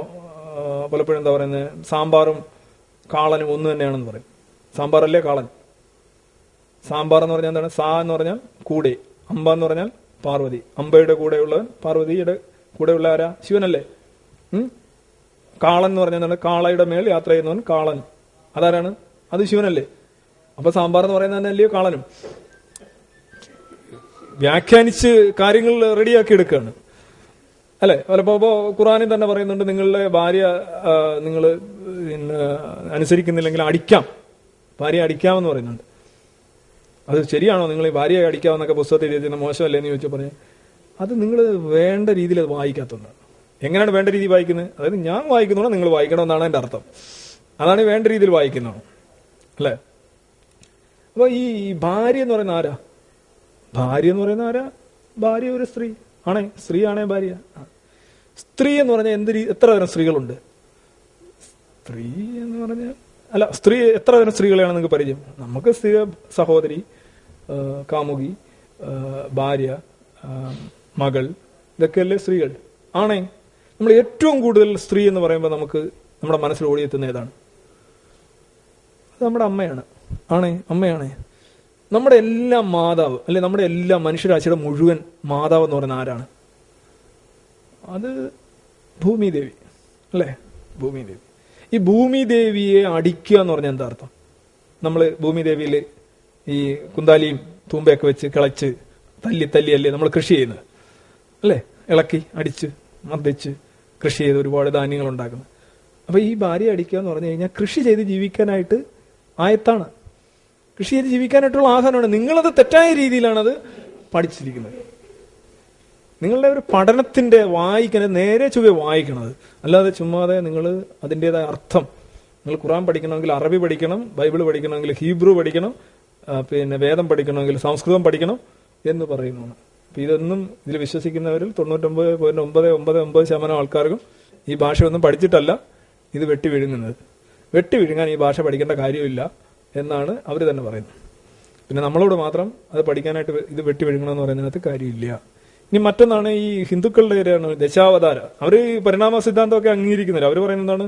പലപ്പോഴും എന്താ പറയുന്നത് സാമ്പാറും കാളനും ഒന്ന് തന്നെയാണെന്ന് പറയും. സാമ്പാറല്ലേ കാളൻ? സാമ്പാർ എന്ന് പറഞ്ഞാൽ എന്താണ്? സാ എന്ന് പറഞ്ഞാൽ കൂടെ. അമ്പ എന്ന് പറഞ്ഞാൽ പാർവതി. അമ്പയുടെ കൂടെയുള്ളവൻ പാർവതിയുടെ കൂടെയുള്ള ആരാ? ശിവനല്ലേ? കാളൻ എന്ന് പറഞ്ഞാൽ കാളയുടെ മേൽ യാത്ര ചെയ്യുന്നവൻ കാളൻ. അതാരാണ്? അത് ശിവനല്ലേ? അപ്പൊ സാമ്പാർ എന്ന് പറയുന്നത് തന്നെ അല്ലയോ കാളനും? വ്യാഖ്യാനിച്ച് കാര്യങ്ങൾ റെഡിയാക്കി എടുക്കുകയാണ്. അല്ലെ? പലപ്പോ ഇപ്പോ ഖുറാനിൽ തന്നെ പറയുന്നുണ്ട് നിങ്ങളുടെ ഭാര്യ നിങ്ങൾ അനുസരിക്കുന്നില്ലെങ്കിൽ അടിക്കാം. ഭാര്യ അടിക്കാമെന്ന് പറയുന്നുണ്ട്. അത് ശരിയാണോ? നിങ്ങൾ ഭാര്യയെ അടിക്കാമെന്നൊക്കെ പുസ്തകത്തിൽ എഴുതിയിരുന്ന മോശമല്ലേ എന്ന് ചോദിച്ചു പറഞ്ഞു അത് നിങ്ങൾ വേണ്ട രീതിയിൽ അത് വായിക്കാത്തതുകൊണ്ടാണ്. എങ്ങനെയാണ് വേണ്ട രീതിയിൽ വായിക്കുന്നത്? അതായത് ഞാൻ വായിക്കുന്നതോ നിങ്ങൾ വായിക്കണമെന്നാണ് എന്റെ അർത്ഥം. അതാണ് വേണ്ട രീതിയിൽ വായിക്കുന്നത്. അല്ലേ? അപ്പൊ ഈ ഭാര്യ എന്ന് പറയുന്ന ആരാ? ഭാര്യ എന്ന് പറയുന്ന ആരാ? ഭാര്യ ഒരു സ്ത്രീ. ആണേ സ്ത്രീ ആണേ ഭാര്യ സ്ത്രീ എന്ന് പറഞ്ഞാൽ എന്ത് എത്ര തരം സ്ത്രീകളുണ്ട്? സ്ത്രീ എന്ന് പറഞ്ഞാൽ അല്ല സ്ത്രീ എത്ര തരം സ്ത്രീകളെയാണ് നിങ്ങൾക്ക് പരിചയം? നമുക്ക് സ്ത്രീ സഹോദരി കാമുകി ഭാര്യ മകൾ ഇതൊക്കെയല്ലേ സ്ത്രീകൾ. ആണേ നമ്മൾ ഏറ്റവും കൂടുതൽ സ്ത്രീ എന്ന് പറയുമ്പോൾ നമുക്ക് നമ്മുടെ മനസ്സിൽ ഓടിയെത്തുന്ന ഏതാണ്? നമ്മുടെ അമ്മയാണ്. ആണേ അമ്മയാണേ. നമ്മുടെ എല്ലാ മാതാവ് അല്ലെ നമ്മുടെ എല്ലാ മനുഷ്യരാശിയുടെ മുഴുവൻ മാതാവ് എന്ന് പറയുന്ന ആരാണ്? അത് ഭൂമിദേവി അല്ലേ? ഭൂമിദേവി. ഈ ഭൂമിദേവിയെ അടിക്കുക എന്ന് പറഞ്ഞാൽ എന്താ അർത്ഥം? നമ്മൾ ഭൂമിദേവിയിൽ ഈ കുന്താലിയും തൂമ്പയൊക്കെ വെച്ച് കിളച്ച് തല്ലി തല്ലി അല്ലേ നമ്മൾ കൃഷി ചെയ്യുന്നത്? അല്ലേ? ഇളക്കി അടിച്ച് മർദ്ദിച്ച് കൃഷി ചെയ്ത് ഒരുപാട് ധാന്യങ്ങൾ ഉണ്ടാക്കുന്നത്. അപ്പോൾ ഈ ഭാര്യ അടിക്കുക എന്ന് പറഞ്ഞു കഴിഞ്ഞാൽ കൃഷി ചെയ്ത് ജീവിക്കാനായിട്ട് ആയത്താണ്. കൃഷി ചെയ്ത് ജീവിക്കാനായിട്ടുള്ള ആഹാരമാണ് നിങ്ങളത് തെറ്റായ രീതിയിലാണത് പഠിച്ചിരിക്കുന്നത്. നിങ്ങളുടെ ഒരു പഠനത്തിന്റെ വായിക്കുന്നത് നേരെ ചുവ വായിക്കണത്. അല്ലാതെ ചുമ്മാതെ നിങ്ങൾ അതിന്റെതായ അർത്ഥം. നിങ്ങൾ ഖുറാൻ പഠിക്കണമെങ്കിൽ അറബി പഠിക്കണം ബൈബിൾ പഠിക്കണമെങ്കിൽ ഹീബ്രു പഠിക്കണം പിന്നെ വേദം പഠിക്കണമെങ്കിൽ സംസ്കൃതം പഠിക്കണം എന്ന് പറയുന്നതാണ് അപ്പൊ ഇതൊന്നും ഇതിൽ വിശ്വസിക്കുന്നവരിൽ തൊണ്ണൂറ്റൊമ്പത് പോയിന്റ് ഒമ്പത് ഒമ്പത് ഒമ്പത് ശതമാനം ആൾക്കാർക്കും ഈ ഭാഷയൊന്നും പഠിച്ചിട്ടല്ല. ഇത് വെട്ടി വിഴുങ്ങുന്നത്. വെട്ടി വിഴുങ്ങാൻ ഈ ഭാഷ പഠിക്കേണ്ട കാര്യമില്ല എന്നാണ് അവർ തന്നെ പറയുന്നത്. പിന്നെ നമ്മളോട് മാത്രം അത് പഠിക്കാനായിട്ട് ഇത് വെട്ടി വിഴുങ്ങണമെന്ന് പറയുന്നതിനകത്ത് കാര്യമില്ല. ഇനി മറ്റൊന്നാണ് ഈ ഹിന്ദുക്കളുടെ കാര്യമാണ് ദശാവതാര. അവർ ഈ പരിണാമ സിദ്ധാന്തമൊക്കെ അംഗീകരിക്കുന്നില്ല. അവർ പറയുന്നതാണ്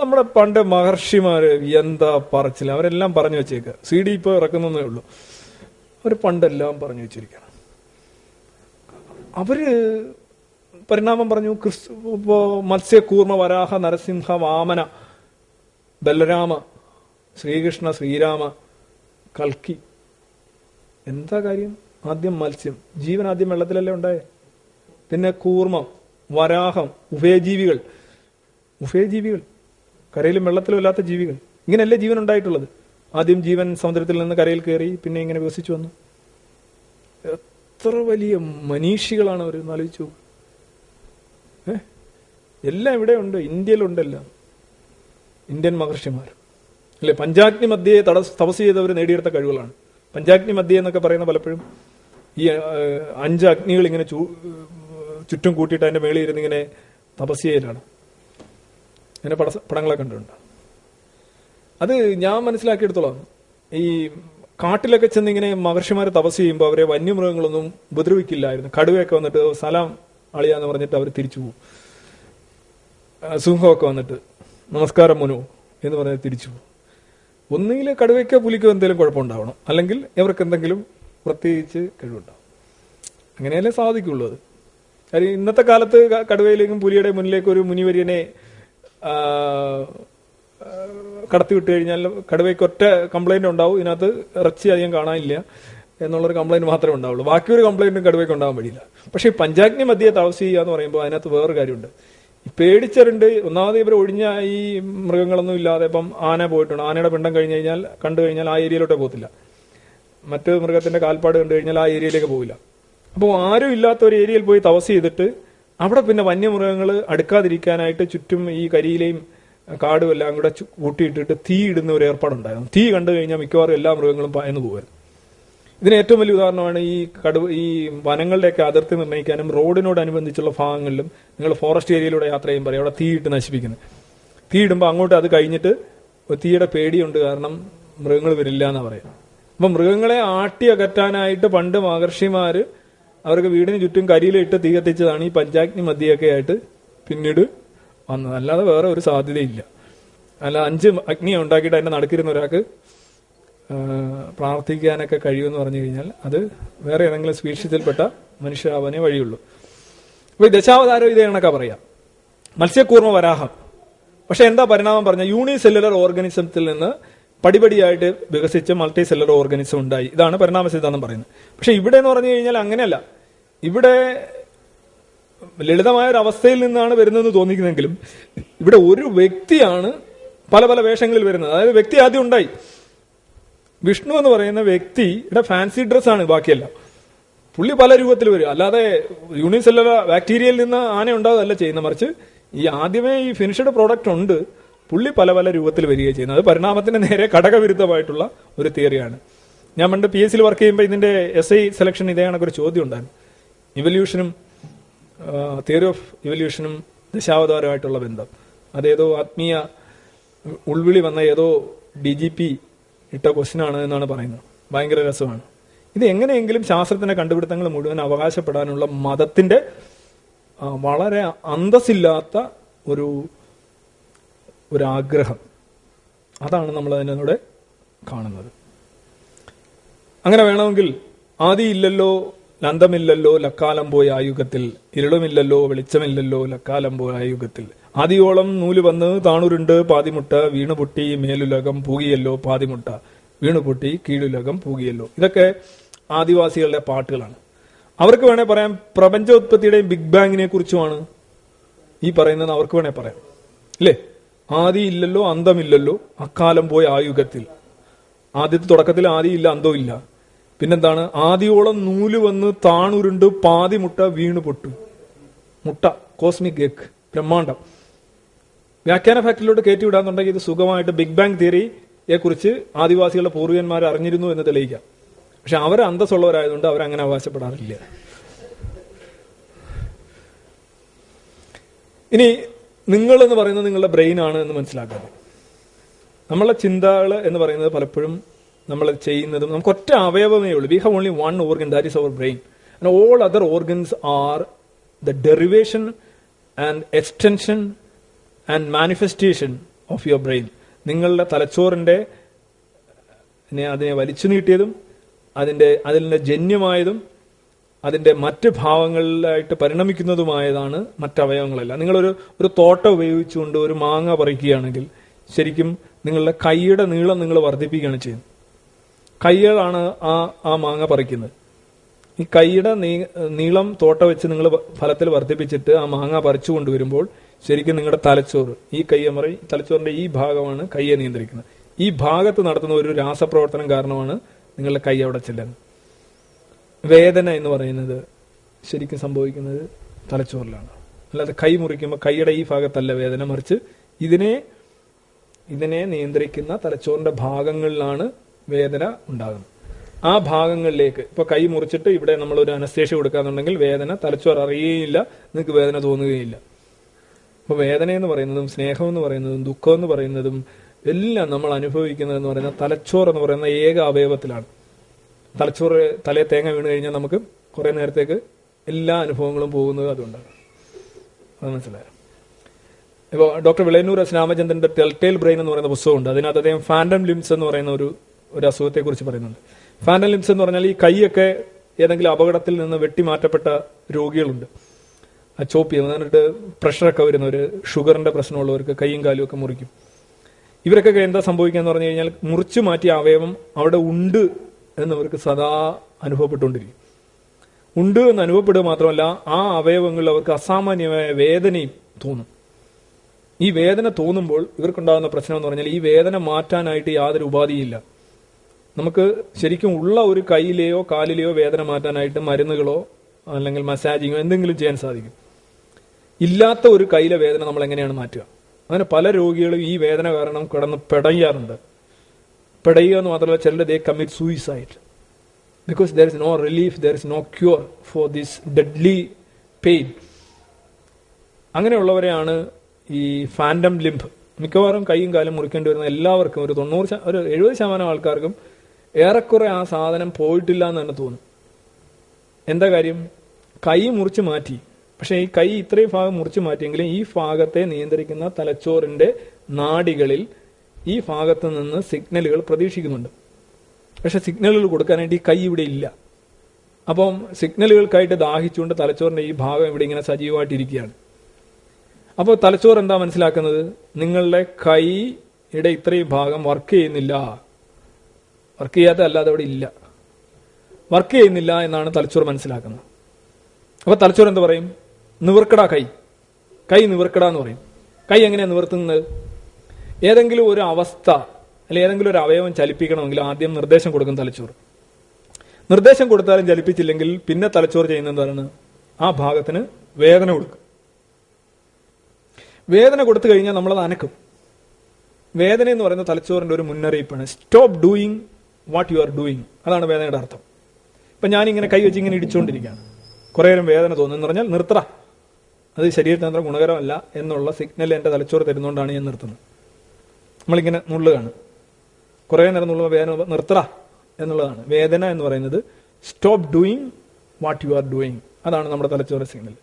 നമ്മുടെ പണ്ട് മഹർഷിമാര് എന്താ പറച്ചില്ല അവരെല്ലാം പറഞ്ഞു വെച്ചേക്കുക സി ഡി ഇപ്പോൾ ഇറക്കുന്നേ ഉള്ളൂ. അവർ പണ്ടെല്ലാം പറഞ്ഞു വെച്ചിരിക്കണം അവർ പരിണാമം പറഞ്ഞു ക്രിസ്തു ഇപ്പോ മത്സ്യകൂർമ്മ വരാഹ നരസിംഹ വാമന ബലരാമ ശ്രീകൃഷ്ണ ശ്രീരാമ കൽക്കി. എന്താ കാര്യം? ആദ്യം മത്സ്യം. ജീവൻ ആദ്യം വെള്ളത്തിലല്ലേ ഉണ്ടായേ? പിന്നെ കൂർമ്മം വരാഹം ഉഭയജീവികൾ. ഉഭയജീവികൾ? കരയിലും വെള്ളത്തിലും ഇല്ലാത്ത ജീവികൾ. ഇങ്ങനെയല്ലേ ജീവൻ ഉണ്ടായിട്ടുള്ളത്? ആദ്യം ജീവൻ സമുദ്രത്തിൽ നിന്ന് കരയിൽ കയറി പിന്നെ ഇങ്ങനെ വികസിച്ചു വന്നു. എത്ര വലിയ മനീഷികളാണ് അവർ ആലോചിച്ചു ഏ? എല്ലാം ഇവിടെ ഉണ്ട് ഇന്ത്യയിലുണ്ടെല്ലാം ഇന്ത്യൻ മഹർഷിമാർ. അല്ലെ പഞ്ചാഗ്നി മധ്യയെ തടസ് തപസ് ചെയ്തവർ നേടിയെടുത്ത കഴിവുകളാണ്. പഞ്ചാഗ്നി മധ്യ എന്നൊക്കെ പറയുന്ന പലപ്പോഴും ഈ അഞ്ച് അഗ്നികൾ ഇങ്ങനെ ചുറ്റും കൂട്ടിയിട്ട് അതിന്റെ മേളിൽ ഇരുന്ന് ഇങ്ങനെ തപസ് ചെയ്യലാണ്. അങ്ങനെ പട പടങ്ങളെ കണ്ടിട്ടുണ്ട്. അത് ഞാൻ മനസ്സിലാക്കിയെടുത്തോളാം ഈ കാട്ടിലൊക്കെ ചെന്ന് ഇങ്ങനെ മഹർഷിമാർ തപസ് ചെയ്യുമ്പോൾ അവരെ വന്യമൃഗങ്ങളൊന്നും ഉപദ്രവിക്കില്ലായിരുന്നു. കടുവയൊക്കെ വന്നിട്ട് സലാം അളിയാന്ന് പറഞ്ഞിട്ട് അവർ തിരിച്ചു പോകും സിംഹമൊക്കെ വന്നിട്ട്. നമസ്കാരം മനു എന്ന് പറഞ്ഞ് തിരിച്ചു ഒന്നുകിൽ കടുവയ്ക്കോ പുലിക്കോ എന്തെങ്കിലും കുഴപ്പമുണ്ടാവണം. അല്ലെങ്കിൽ ഇവർക്ക് എന്തെങ്കിലും പ്രത്യേകിച്ച് കഴിവുണ്ടാവും അങ്ങനെയല്ലേ സാധിക്കുള്ളൂ അത്. കാര്യം ഇന്നത്തെ കാലത്ത് കടുവയിലേക്കും പുലിയുടെ മുന്നിലേക്കും ഒരു മുനിവര്യനെ കടത്തി വിട്ടു കഴിഞ്ഞാൽ കടുവയ്ക്ക് ഒറ്റ കംപ്ലൈന്റ് ഉണ്ടാവും. ഇതിനകത്ത് ഇറച്ചി അധികം കാണാനില്ല എന്നുള്ളൊരു കംപ്ലൈന്റ് മാത്രമേ ഉണ്ടാവുള്ളൂ. ബാക്കിയൊരു കംപ്ലൈന്റും കടുവയ്ക്ക് ഉണ്ടാകാൻ വഴിയില്ല. പക്ഷേ പഞ്ചാഗ്നി മധ്യേ താമസിക്കുക എന്ന് പറയുമ്പോൾ അതിനകത്ത് വേറൊരു കാര്യമുണ്ട്. ഈ പേടിച്ചറിണ്ട് ഒന്നാമത് ഇവർ ഒഴിഞ്ഞ ഈ മൃഗങ്ങളൊന്നും ഇല്ലാതെ ഇപ്പം ആന പോയിട്ടുണ്ട്. ആനയുടെ പിണ്ടം കഴിഞ്ഞ് കഴിഞ്ഞാൽ കണ്ടു കഴിഞ്ഞാൽ ആ ഏരിയയിലോട്ടേ പോകത്തില്ല. മറ്റ് മൃഗത്തിന്റെ കാൽപ്പാട് കണ്ടു കഴിഞ്ഞാൽ ആ ഏരിയയിലേക്ക് പോവില്ല. അപ്പോൾ ആരും ഇല്ലാത്ത ഒരു ഏരിയയിൽ പോയി തപസ് ചെയ്തിട്ട് അവിടെ പിന്നെ വന്യമൃഗങ്ങൾ അടുക്കാതിരിക്കാനായിട്ട് ചുറ്റും ഈ കരിയിലെയും കാടും എല്ലാം കൂടെ കൂട്ടിയിട്ടിട്ട് തീ ഇടുന്ന ഒരു ഏർപ്പാടുണ്ടായിരുന്നു. തീ കണ്ടു കഴിഞ്ഞാൽ മിക്കവാറും എല്ലാ മൃഗങ്ങളും പായന്ന് പോകുമായിരുന്നു ഇതിന് ഏറ്റവും വലിയ ഉദാഹരണമാണ് ഈ കടുവ ഈ വനങ്ങളുടെയൊക്കെ അതിർത്തി നിർണയിക്കാനും റോഡിനോടനുബന്ധിച്ചുള്ള ഭാഗങ്ങളിലും നിങ്ങൾ ഫോറസ്റ്റ് ഏരിയയിലൂടെ യാത്ര ചെയ്യുമ്പോൾ അവിടെ തീയിട്ട് നശിപ്പിക്കുന്നത് തീയിടുമ്പോൾ അങ്ങോട്ട് അത് കഴിഞ്ഞിട്ട് തീയുടെ പേടിയുണ്ട് കാരണം മൃഗങ്ങൾ വരില്ല എന്നാ പറയാം. അപ്പൊ മൃഗങ്ങളെ ആട്ടി അകറ്റാനായിട്ട് പണ്ട് മഹർഷിമാർ അവർക്ക് വീടിന് ചുറ്റും കരിയിലിട്ട് തീ കത്തിച്ചതാണ് ഈ പഞ്ചാഗ്നി മധ്യയൊക്കെ ആയിട്ട് പിന്നീട് വന്നത്. അല്ലാതെ വേറെ ഒരു സാധ്യതയില്ല. അല്ല അഞ്ച് അഗ്നിയെ ഉണ്ടാക്കിയിട്ട് അതിന്റെ നടക്കിരുന്ന ഒരാൾക്ക് പ്രാർത്ഥിക്കാനൊക്കെ കഴിയുമെന്ന് പറഞ്ഞു കഴിഞ്ഞാൽ അത് വേറെ ഏതെങ്കിലും സ്വീക്ഷിച്ചിൽപ്പെട്ട മനുഷ്യാവനെ വഴിയുള്ളൂ. അപ്പൊ ഈ ദശാവതാരം ഇതേ കണക്കാ പറയാം. മത്സ്യക്കൂർമ്മ വരാഹം. പക്ഷെ എന്താ പരിണാമം പറഞ്ഞ യൂണിസെല്ലുലർ ഓർഗാനിസത്തിൽ നിന്ന് പടിപടിയായിട്ട് വികസിച്ച മൾട്ടി സെല്ലുലർ ഓർഗാനിസം ഉണ്ടായി. ഇതാണ് പരിണാമ സിദ്ധാന്തം പറയുന്നത്. പക്ഷെ ഇവിടെ എന്ന് പറഞ്ഞു കഴിഞ്ഞാൽ അങ്ങനെയല്ല. ഇവിടെ ലളിതമായ ഒരു അവസ്ഥയിൽ നിന്നാണ് വരുന്നതെന്ന് തോന്നിക്കുന്നെങ്കിലും ഇവിടെ ഒരു വ്യക്തിയാണ് പല പല വേഷങ്ങളിൽ വരുന്നത്. അതായത് വ്യക്തി ആദ്യം ഉണ്ടായി. വിഷ്ണു എന്ന് പറയുന്ന വ്യക്തിയുടെ ഫാൻസി ഡ്രസ്സാണ് ബാക്കിയെല്ലാം. പുള്ളി പല രൂപത്തിൽ വരും. അല്ലാതെ യൂണിസെല്ലുലർ ബാക്ടീരിയയിൽ നിന്ന് ആന ഉണ്ടാകുകയല്ല ചെയ്യുന്ന മറിച്ച് ഈ ആദ്യമേ ഈ ഫിനിഷ്ഡ് പ്രോഡക്റ്റ് ഉണ്ട്. പുള്ളി പല പല രൂപത്തിൽ വരികയാണ് ചെയ്യുന്നത്. അത് പരിണാമത്തിന് നേരെ ഘടകവിരുദ്ധമായിട്ടുള്ള ഒരു തിയറിയാണ് ഞാൻ പണ്ട് പി എസ് സിയിൽ വർക്ക് ചെയ്യുമ്പോൾ ഇതിന്റെ എസ് ഐ സെലക്ഷൻ ഇതേ കണക്കൊരു ചോദ്യം ഉണ്ടായിരുന്നു. ഇവല്യൂഷനും തിയറി ഓഫ് ഇവല്യൂഷനും ദശാവതാരമായിട്ടുള്ള ബന്ധം. അതേതോ ആത്മീയ ഉൾവിളി വന്ന ഏതോ ഡി ജി പി ഇട്ട ക്വസ്റ്റിനാണ് എന്നാണ് പറയുന്നത്. ഭയങ്കര രസമാണ്. ഇത് എങ്ങനെയെങ്കിലും ശാസ്ത്രത്തിന്റെ കണ്ടുപിടുത്തങ്ങൾ മുഴുവൻ അവകാശപ്പെടാനുള്ള മതത്തിന്റെ വളരെ അന്തസ്സില്ലാത്ത ഒരു ഒരാഗ്രഹം അതാണ് നമ്മൾ അതിനോട് കാണുന്നത്. അങ്ങനെ വേണമെങ്കിൽ ആദിയില്ലല്ലോ ലന്തമില്ലല്ലോ ലക്കാലം പോയ ആയുഗത്തിൽ ഇരുളുമില്ലല്ലോ വെളിച്ചമില്ലല്ലോ ലക്കാലം പോയ ആ യുഗത്തിൽ ആദിയോളം നൂൽ വന്ന് താണുരുണ്ട് പാതിമുട്ട വീണുപൊട്ടി മേലുലകം പൂകിയല്ലോ പാതിമുട്ട വീണുപൊട്ടി കീഴുലകം പൂകിയല്ലോ. ഇതൊക്കെ ആദിവാസികളുടെ പാട്ടുകളാണ്. അവർക്ക് വേണേൽ പറയാം പ്രപഞ്ചോത്പത്തിയുടെയും ബിഗ് ബാങ്ങിനെ കുറിച്ചുമാണ് ഈ പറയുന്നത് അവർക്ക് വേണേൽ പറയാം. അല്ലേ ആദിയില്ലല്ലോ അന്തമില്ലല്ലോ അക്കാലം പോയ ആ യുഗത്തിൽ. ആദ്യത്തെ തുടക്കത്തിൽ ആദി ഇല്ല അന്തവും ഇല്ല. പിന്നെന്താണ്? ആദിയോളം നൂൽ വന്ന് താണുരുണ്ട് പാതിമുട്ട മുട്ട പൊട്ടു മുട്ട കോസ്മിക് എഗ് ബ്രഹ്മാണ്ടം. വ്യാഖ്യാന ഫാക്ടറിയിലോട്ട് കയറ്റി വിടാന്നുണ്ടെങ്കിൽ ഇത് സുഖമായിട്ട് ബിഗ് ബാങ് തിയറിയെ കുറിച്ച് ആദിവാസികളുടെ പൂർവികന്മാർ അറിഞ്ഞിരുന്നു എന്ന് തെളിയിക്കാം. പക്ഷെ അവർ അന്തസ്സുള്ളവരായതുകൊണ്ട് അവരങ്ങനെ അവകാശപ്പെടാറില്ല. ഇനി നിങ്ങൾ എന്ന് പറയുന്നത് നിങ്ങളുടെ ബ്രെയിൻ ആണ് എന്ന് മനസ്സിലാക്കാതെ നമ്മളെ ചിന്തകൾ എന്ന് പറയുന്നത് പലപ്പോഴും നമ്മൾ ചെയ്യുന്നതും നമുക്ക് ഒറ്റ അവയവമേ ഉള്ളൂ. We have only one organ that is our brain and all other organs are the derivation and extension and manifestation of your brain നിങ്ങളുടെ തലച്ചോറിന്റെ അതിനെ വലിച്ചു നീട്ടിയതും അതിന്റെ അതിന്റെ ജന്യമായതും അതിന്റെ മറ്റ് ഭാവങ്ങളിലായിട്ട് പരിണമിക്കുന്നതുമായതാണ് മറ്റവയവങ്ങളെല്ലാം. നിങ്ങളൊരു ഒരു തോട്ട ഉപയോഗിച്ചുകൊണ്ട് ഒരു മാങ്ങ പറിക്കുകയാണെങ്കിൽ ശരിക്കും നിങ്ങളുടെ കൈയുടെ നീളം നിങ്ങൾ വർദ്ധിപ്പിക്കുകയാണ് ചെയ്യുന്നത്. കൈകളാണ് ആ ആ മാങ്ങ പറിക്കുന്നത്. ഈ കൈയുടെ നീളം തോട്ട വെച്ച് നിങ്ങൾ ഫലത്തിൽ വർദ്ധിപ്പിച്ചിട്ട് ആ മാങ്ങ പറിച്ചു കൊണ്ടുവരുമ്പോൾ ശരിക്കും നിങ്ങളുടെ തലച്ചോറ് ഈ കയ്യമറി തലച്ചോറിന്റെ ഈ ഭാഗമാണ് കയ്യെ നിയന്ത്രിക്കുന്നത്. ഈ ഭാഗത്ത് നടത്തുന്ന ഒരു രാസപ്രവർത്തനം കാരണമാണ് നിങ്ങളുടെ കൈ അവിടെ ചെല്ലുന്നത് വേദന എന്ന് പറയുന്നത് ശരിക്കും സംഭവിക്കുന്നത് തലച്ചോറിലാണ്. അല്ലാതെ കൈ മുറിക്കുമ്പോൾ കൈയുടെ ഈ ഭാഗത്തല്ല വേദന മറിച്ച് ഇതിനെ ഇതിനെ നിയന്ത്രിക്കുന്ന തലച്ചോറിന്റെ ഭാഗങ്ങളിലാണ് വേദന ഉണ്ടാകുന്നത്. ആ ഭാഗങ്ങളിലേക്ക് ഇപ്പൊ കൈ മുറിച്ചിട്ട് ഇവിടെ നമ്മൾ ഒരു അനസ്തേഷ്യ കൊടുക്കാന്നുണ്ടെങ്കിൽ വേദന തലച്ചോർ അറിയുകയില്ല നിങ്ങൾക്ക് വേദന തോന്നുകയില്ല. അപ്പൊ വേദന എന്ന് പറയുന്നതും സ്നേഹം എന്ന് പറയുന്നതും ദുഃഖം എന്ന് പറയുന്നതും എല്ലാം നമ്മൾ അനുഭവിക്കുന്നത് എന്ന് പറയുന്ന തലച്ചോറ് എന്ന് പറയുന്ന ഏക അവയവത്തിലാണ്. തലച്ചോറ് തലയെ തേങ്ങ വീണ് കഴിഞ്ഞാൽ നമുക്ക് കുറെ നേരത്തേക്ക് എല്ലാ അനുഭവങ്ങളും പോകുന്നത് അതുകൊണ്ടാണ്. അത് മനസ്സിലായോ? ഇപ്പോൾ ഡോക്ടർ വിളയന്നൂർ എസ് രാമചന്ദ്രന്റെ ടെൽറ്റെയിൽ ബ്രെയിൻ എന്ന് പറയുന്ന പുസ്തകമുണ്ട്. അതിനകത്ത് അദ്ദേഹം ഫാൻഡം ലിംസ് എന്ന് പറയുന്ന ഒരു ഒരു അസുഖത്തെക്കുറിച്ച് പറയുന്നുണ്ട്. ഫാൻഡം ലിംസ് എന്ന് പറഞ്ഞാൽ ഈ കൈയൊക്കെ ഏതെങ്കിലും അപകടത്തിൽ നിന്ന് വെട്ടിമാറ്റപ്പെട്ട രോഗികളുണ്ട്. ചോപ്പ് ചെയ്യുന്നത് എന്നിട്ട് പ്രഷറൊക്കെ വരുന്നവർ ഷുഗറിന്റെ പ്രശ്നമുള്ളവർക്ക് കൈയും കാലും ഒക്കെ മുറിക്കും. ഇവരൊക്കെ എന്താ സംഭവിക്കുക എന്ന് പറഞ്ഞു കഴിഞ്ഞാൽ മുറിച്ചു മാറ്റിയ അവയവം അവിടെ ഉണ്ട് എന്നവർക്ക് സദാ അനുഭവപ്പെട്ടുകൊണ്ടിരിക്കും. ഉണ്ട് എന്ന് അനുഭവപ്പെടുക മാത്രമല്ല ആ അവയവങ്ങളിൽ അവർക്ക് അസാമാന്യമായ വേദനയും തോന്നും. ഈ വേദന തോന്നുമ്പോൾ ഇവർക്കുണ്ടാകുന്ന പ്രശ്നം എന്ന് പറഞ്ഞാൽ ഈ വേദന മാറ്റാനായിട്ട് യാതൊരു ഉപാധിയില്ല. നമുക്ക് ശരിക്കും ഉള്ള ഒരു കൈയിലെയോ കാലിലെയോ വേദന മാറ്റാനായിട്ട് മരുന്നുകളോ അല്ലെങ്കിൽ മസാജിങ്ങോ എന്തെങ്കിലും ചെയ്യാൻ സാധിക്കും. ഇല്ലാത്ത ഒരു കയ്യിലെ വേദന നമ്മൾ എങ്ങനെയാണ് മാറ്റുക? അങ്ങനെ പല രോഗികളും ഈ വേദന കാരണം കിടന്ന് പിടയാറുണ്ട്. പിടയുക എന്ന് മാത്രമല്ല ചിലർ they commit suicide because there is no relief there is no cure for this deadly pain അങ്ങനെയുള്ളവരെയാണ് ഈ ഫാൻഡം ലിംബ് മിക്കവാറും കൈയും കാലും മുറിക്കേണ്ടി വരുന്ന എല്ലാവർക്കും ഒരു തൊണ്ണൂറ് ഒരു എഴുപത് ശതമാനം ആൾക്കാർക്കും ഏറെക്കുറെ ആ സാധനം പോയിട്ടില്ല എന്ന് തന്നെ തോന്നും. എന്താ കാര്യം? കൈ മുറിച്ച് മാറ്റി. പക്ഷെ ഈ കൈ ഇത്രയും ഭാഗം മുറിച്ച് മാറ്റിയെങ്കിലും ഈ ഭാഗത്തെ നിയന്ത്രിക്കുന്ന തലച്ചോറിന്റെ നാടികളിൽ ഈ ഭാഗത്ത് നിന്ന് സിഗ്നലുകൾ പ്രതീക്ഷിക്കുന്നുണ്ട്. പക്ഷെ സിഗ്നലുകൾ കൊടുക്കാനായിട്ട് ഈ കൈ ഇവിടെ ഇല്ല. അപ്പം സിഗ്നലുകൾക്കായിട്ട് ദാഹിച്ചുകൊണ്ട് തലച്ചോറിന്റെ ഈ ഭാഗം ഇവിടെ ഇങ്ങനെ സജീവമായിട്ടിരിക്കുകയാണ്. അപ്പോൾ തലച്ചോറ് എന്താ മനസ്സിലാക്കുന്നത്? നിങ്ങളുടെ കൈയുടെ ഇത്രയും ഭാഗം വർക്ക് ചെയ്യുന്നില്ല. വർക്ക് ചെയ്യാത്ത അല്ലാതെ അവിടെ ഇല്ല. വർക്ക് ചെയ്യുന്നില്ല എന്നാണ് തലച്ചോറ് മനസ്സിലാക്കുന്നത്. അപ്പൊ തലച്ചോറ് എന്താ പറയും? നിവർക്കടാ കൈ. കൈ നിവർക്കടാന്ന് പറയും. കൈ എങ്ങനെയാ നിവർത്തുന്നത്? ഏതെങ്കിലും ഒരു അവസ്ഥ അല്ലെങ്കിൽ ഏതെങ്കിലും ഒരു അവയവം ചലിപ്പിക്കണമെങ്കിൽ ആദ്യം നിർദ്ദേശം കൊടുക്കും തലച്ചോറ് നിർദ്ദേശം കൊടുത്താലും ചലിപ്പിച്ചില്ലെങ്കിൽ പിന്നെ തലച്ചോറ് ചെയ്യുന്നത് എന്താണ്? ആ ഭാഗത്തിന് വേദന കൊടുക്കും. വേദന കൊടുത്തു കഴിഞ്ഞാൽ നമ്മളത് അനക്കും. വേദന എന്ന് പറയുന്ന തലച്ചോറിന്റെ ഒരു മുന്നറിയിപ്പാണ്. Stop doing what you are doing അതാണ് വേദനയുടെ അർത്ഥം. ഇപ്പൊ ഞാനിങ്ങനെ കൈ വെച്ച് ഇങ്ങനെ ഇടിച്ചുകൊണ്ടിരിക്കുകയാണ് കുറേ നേരം വേദന തോന്നുന്നു എന്ന് പറഞ്ഞാൽ നിർത്തറ അത് ശരീരത്തിന് ഗുണകരമല്ല എന്നുള്ള സിഗ്നൽ എന്റെ തലച്ചോറ് തരുന്നതുകൊണ്ടാണ് ഞാൻ നിർത്തുന്നത്. നമ്മളിങ്ങനെ നുള്ളുകയാണ്. കുറേ നേരം നുള്ളുമ്പോൾ വേദന നിർത്തറ എന്നുള്ളതാണ്. വേദന എന്ന് പറയുന്നത് stop doing what you are doing അതാണ് നമ്മുടെ തലച്ചോറ് സിഗ്നൽ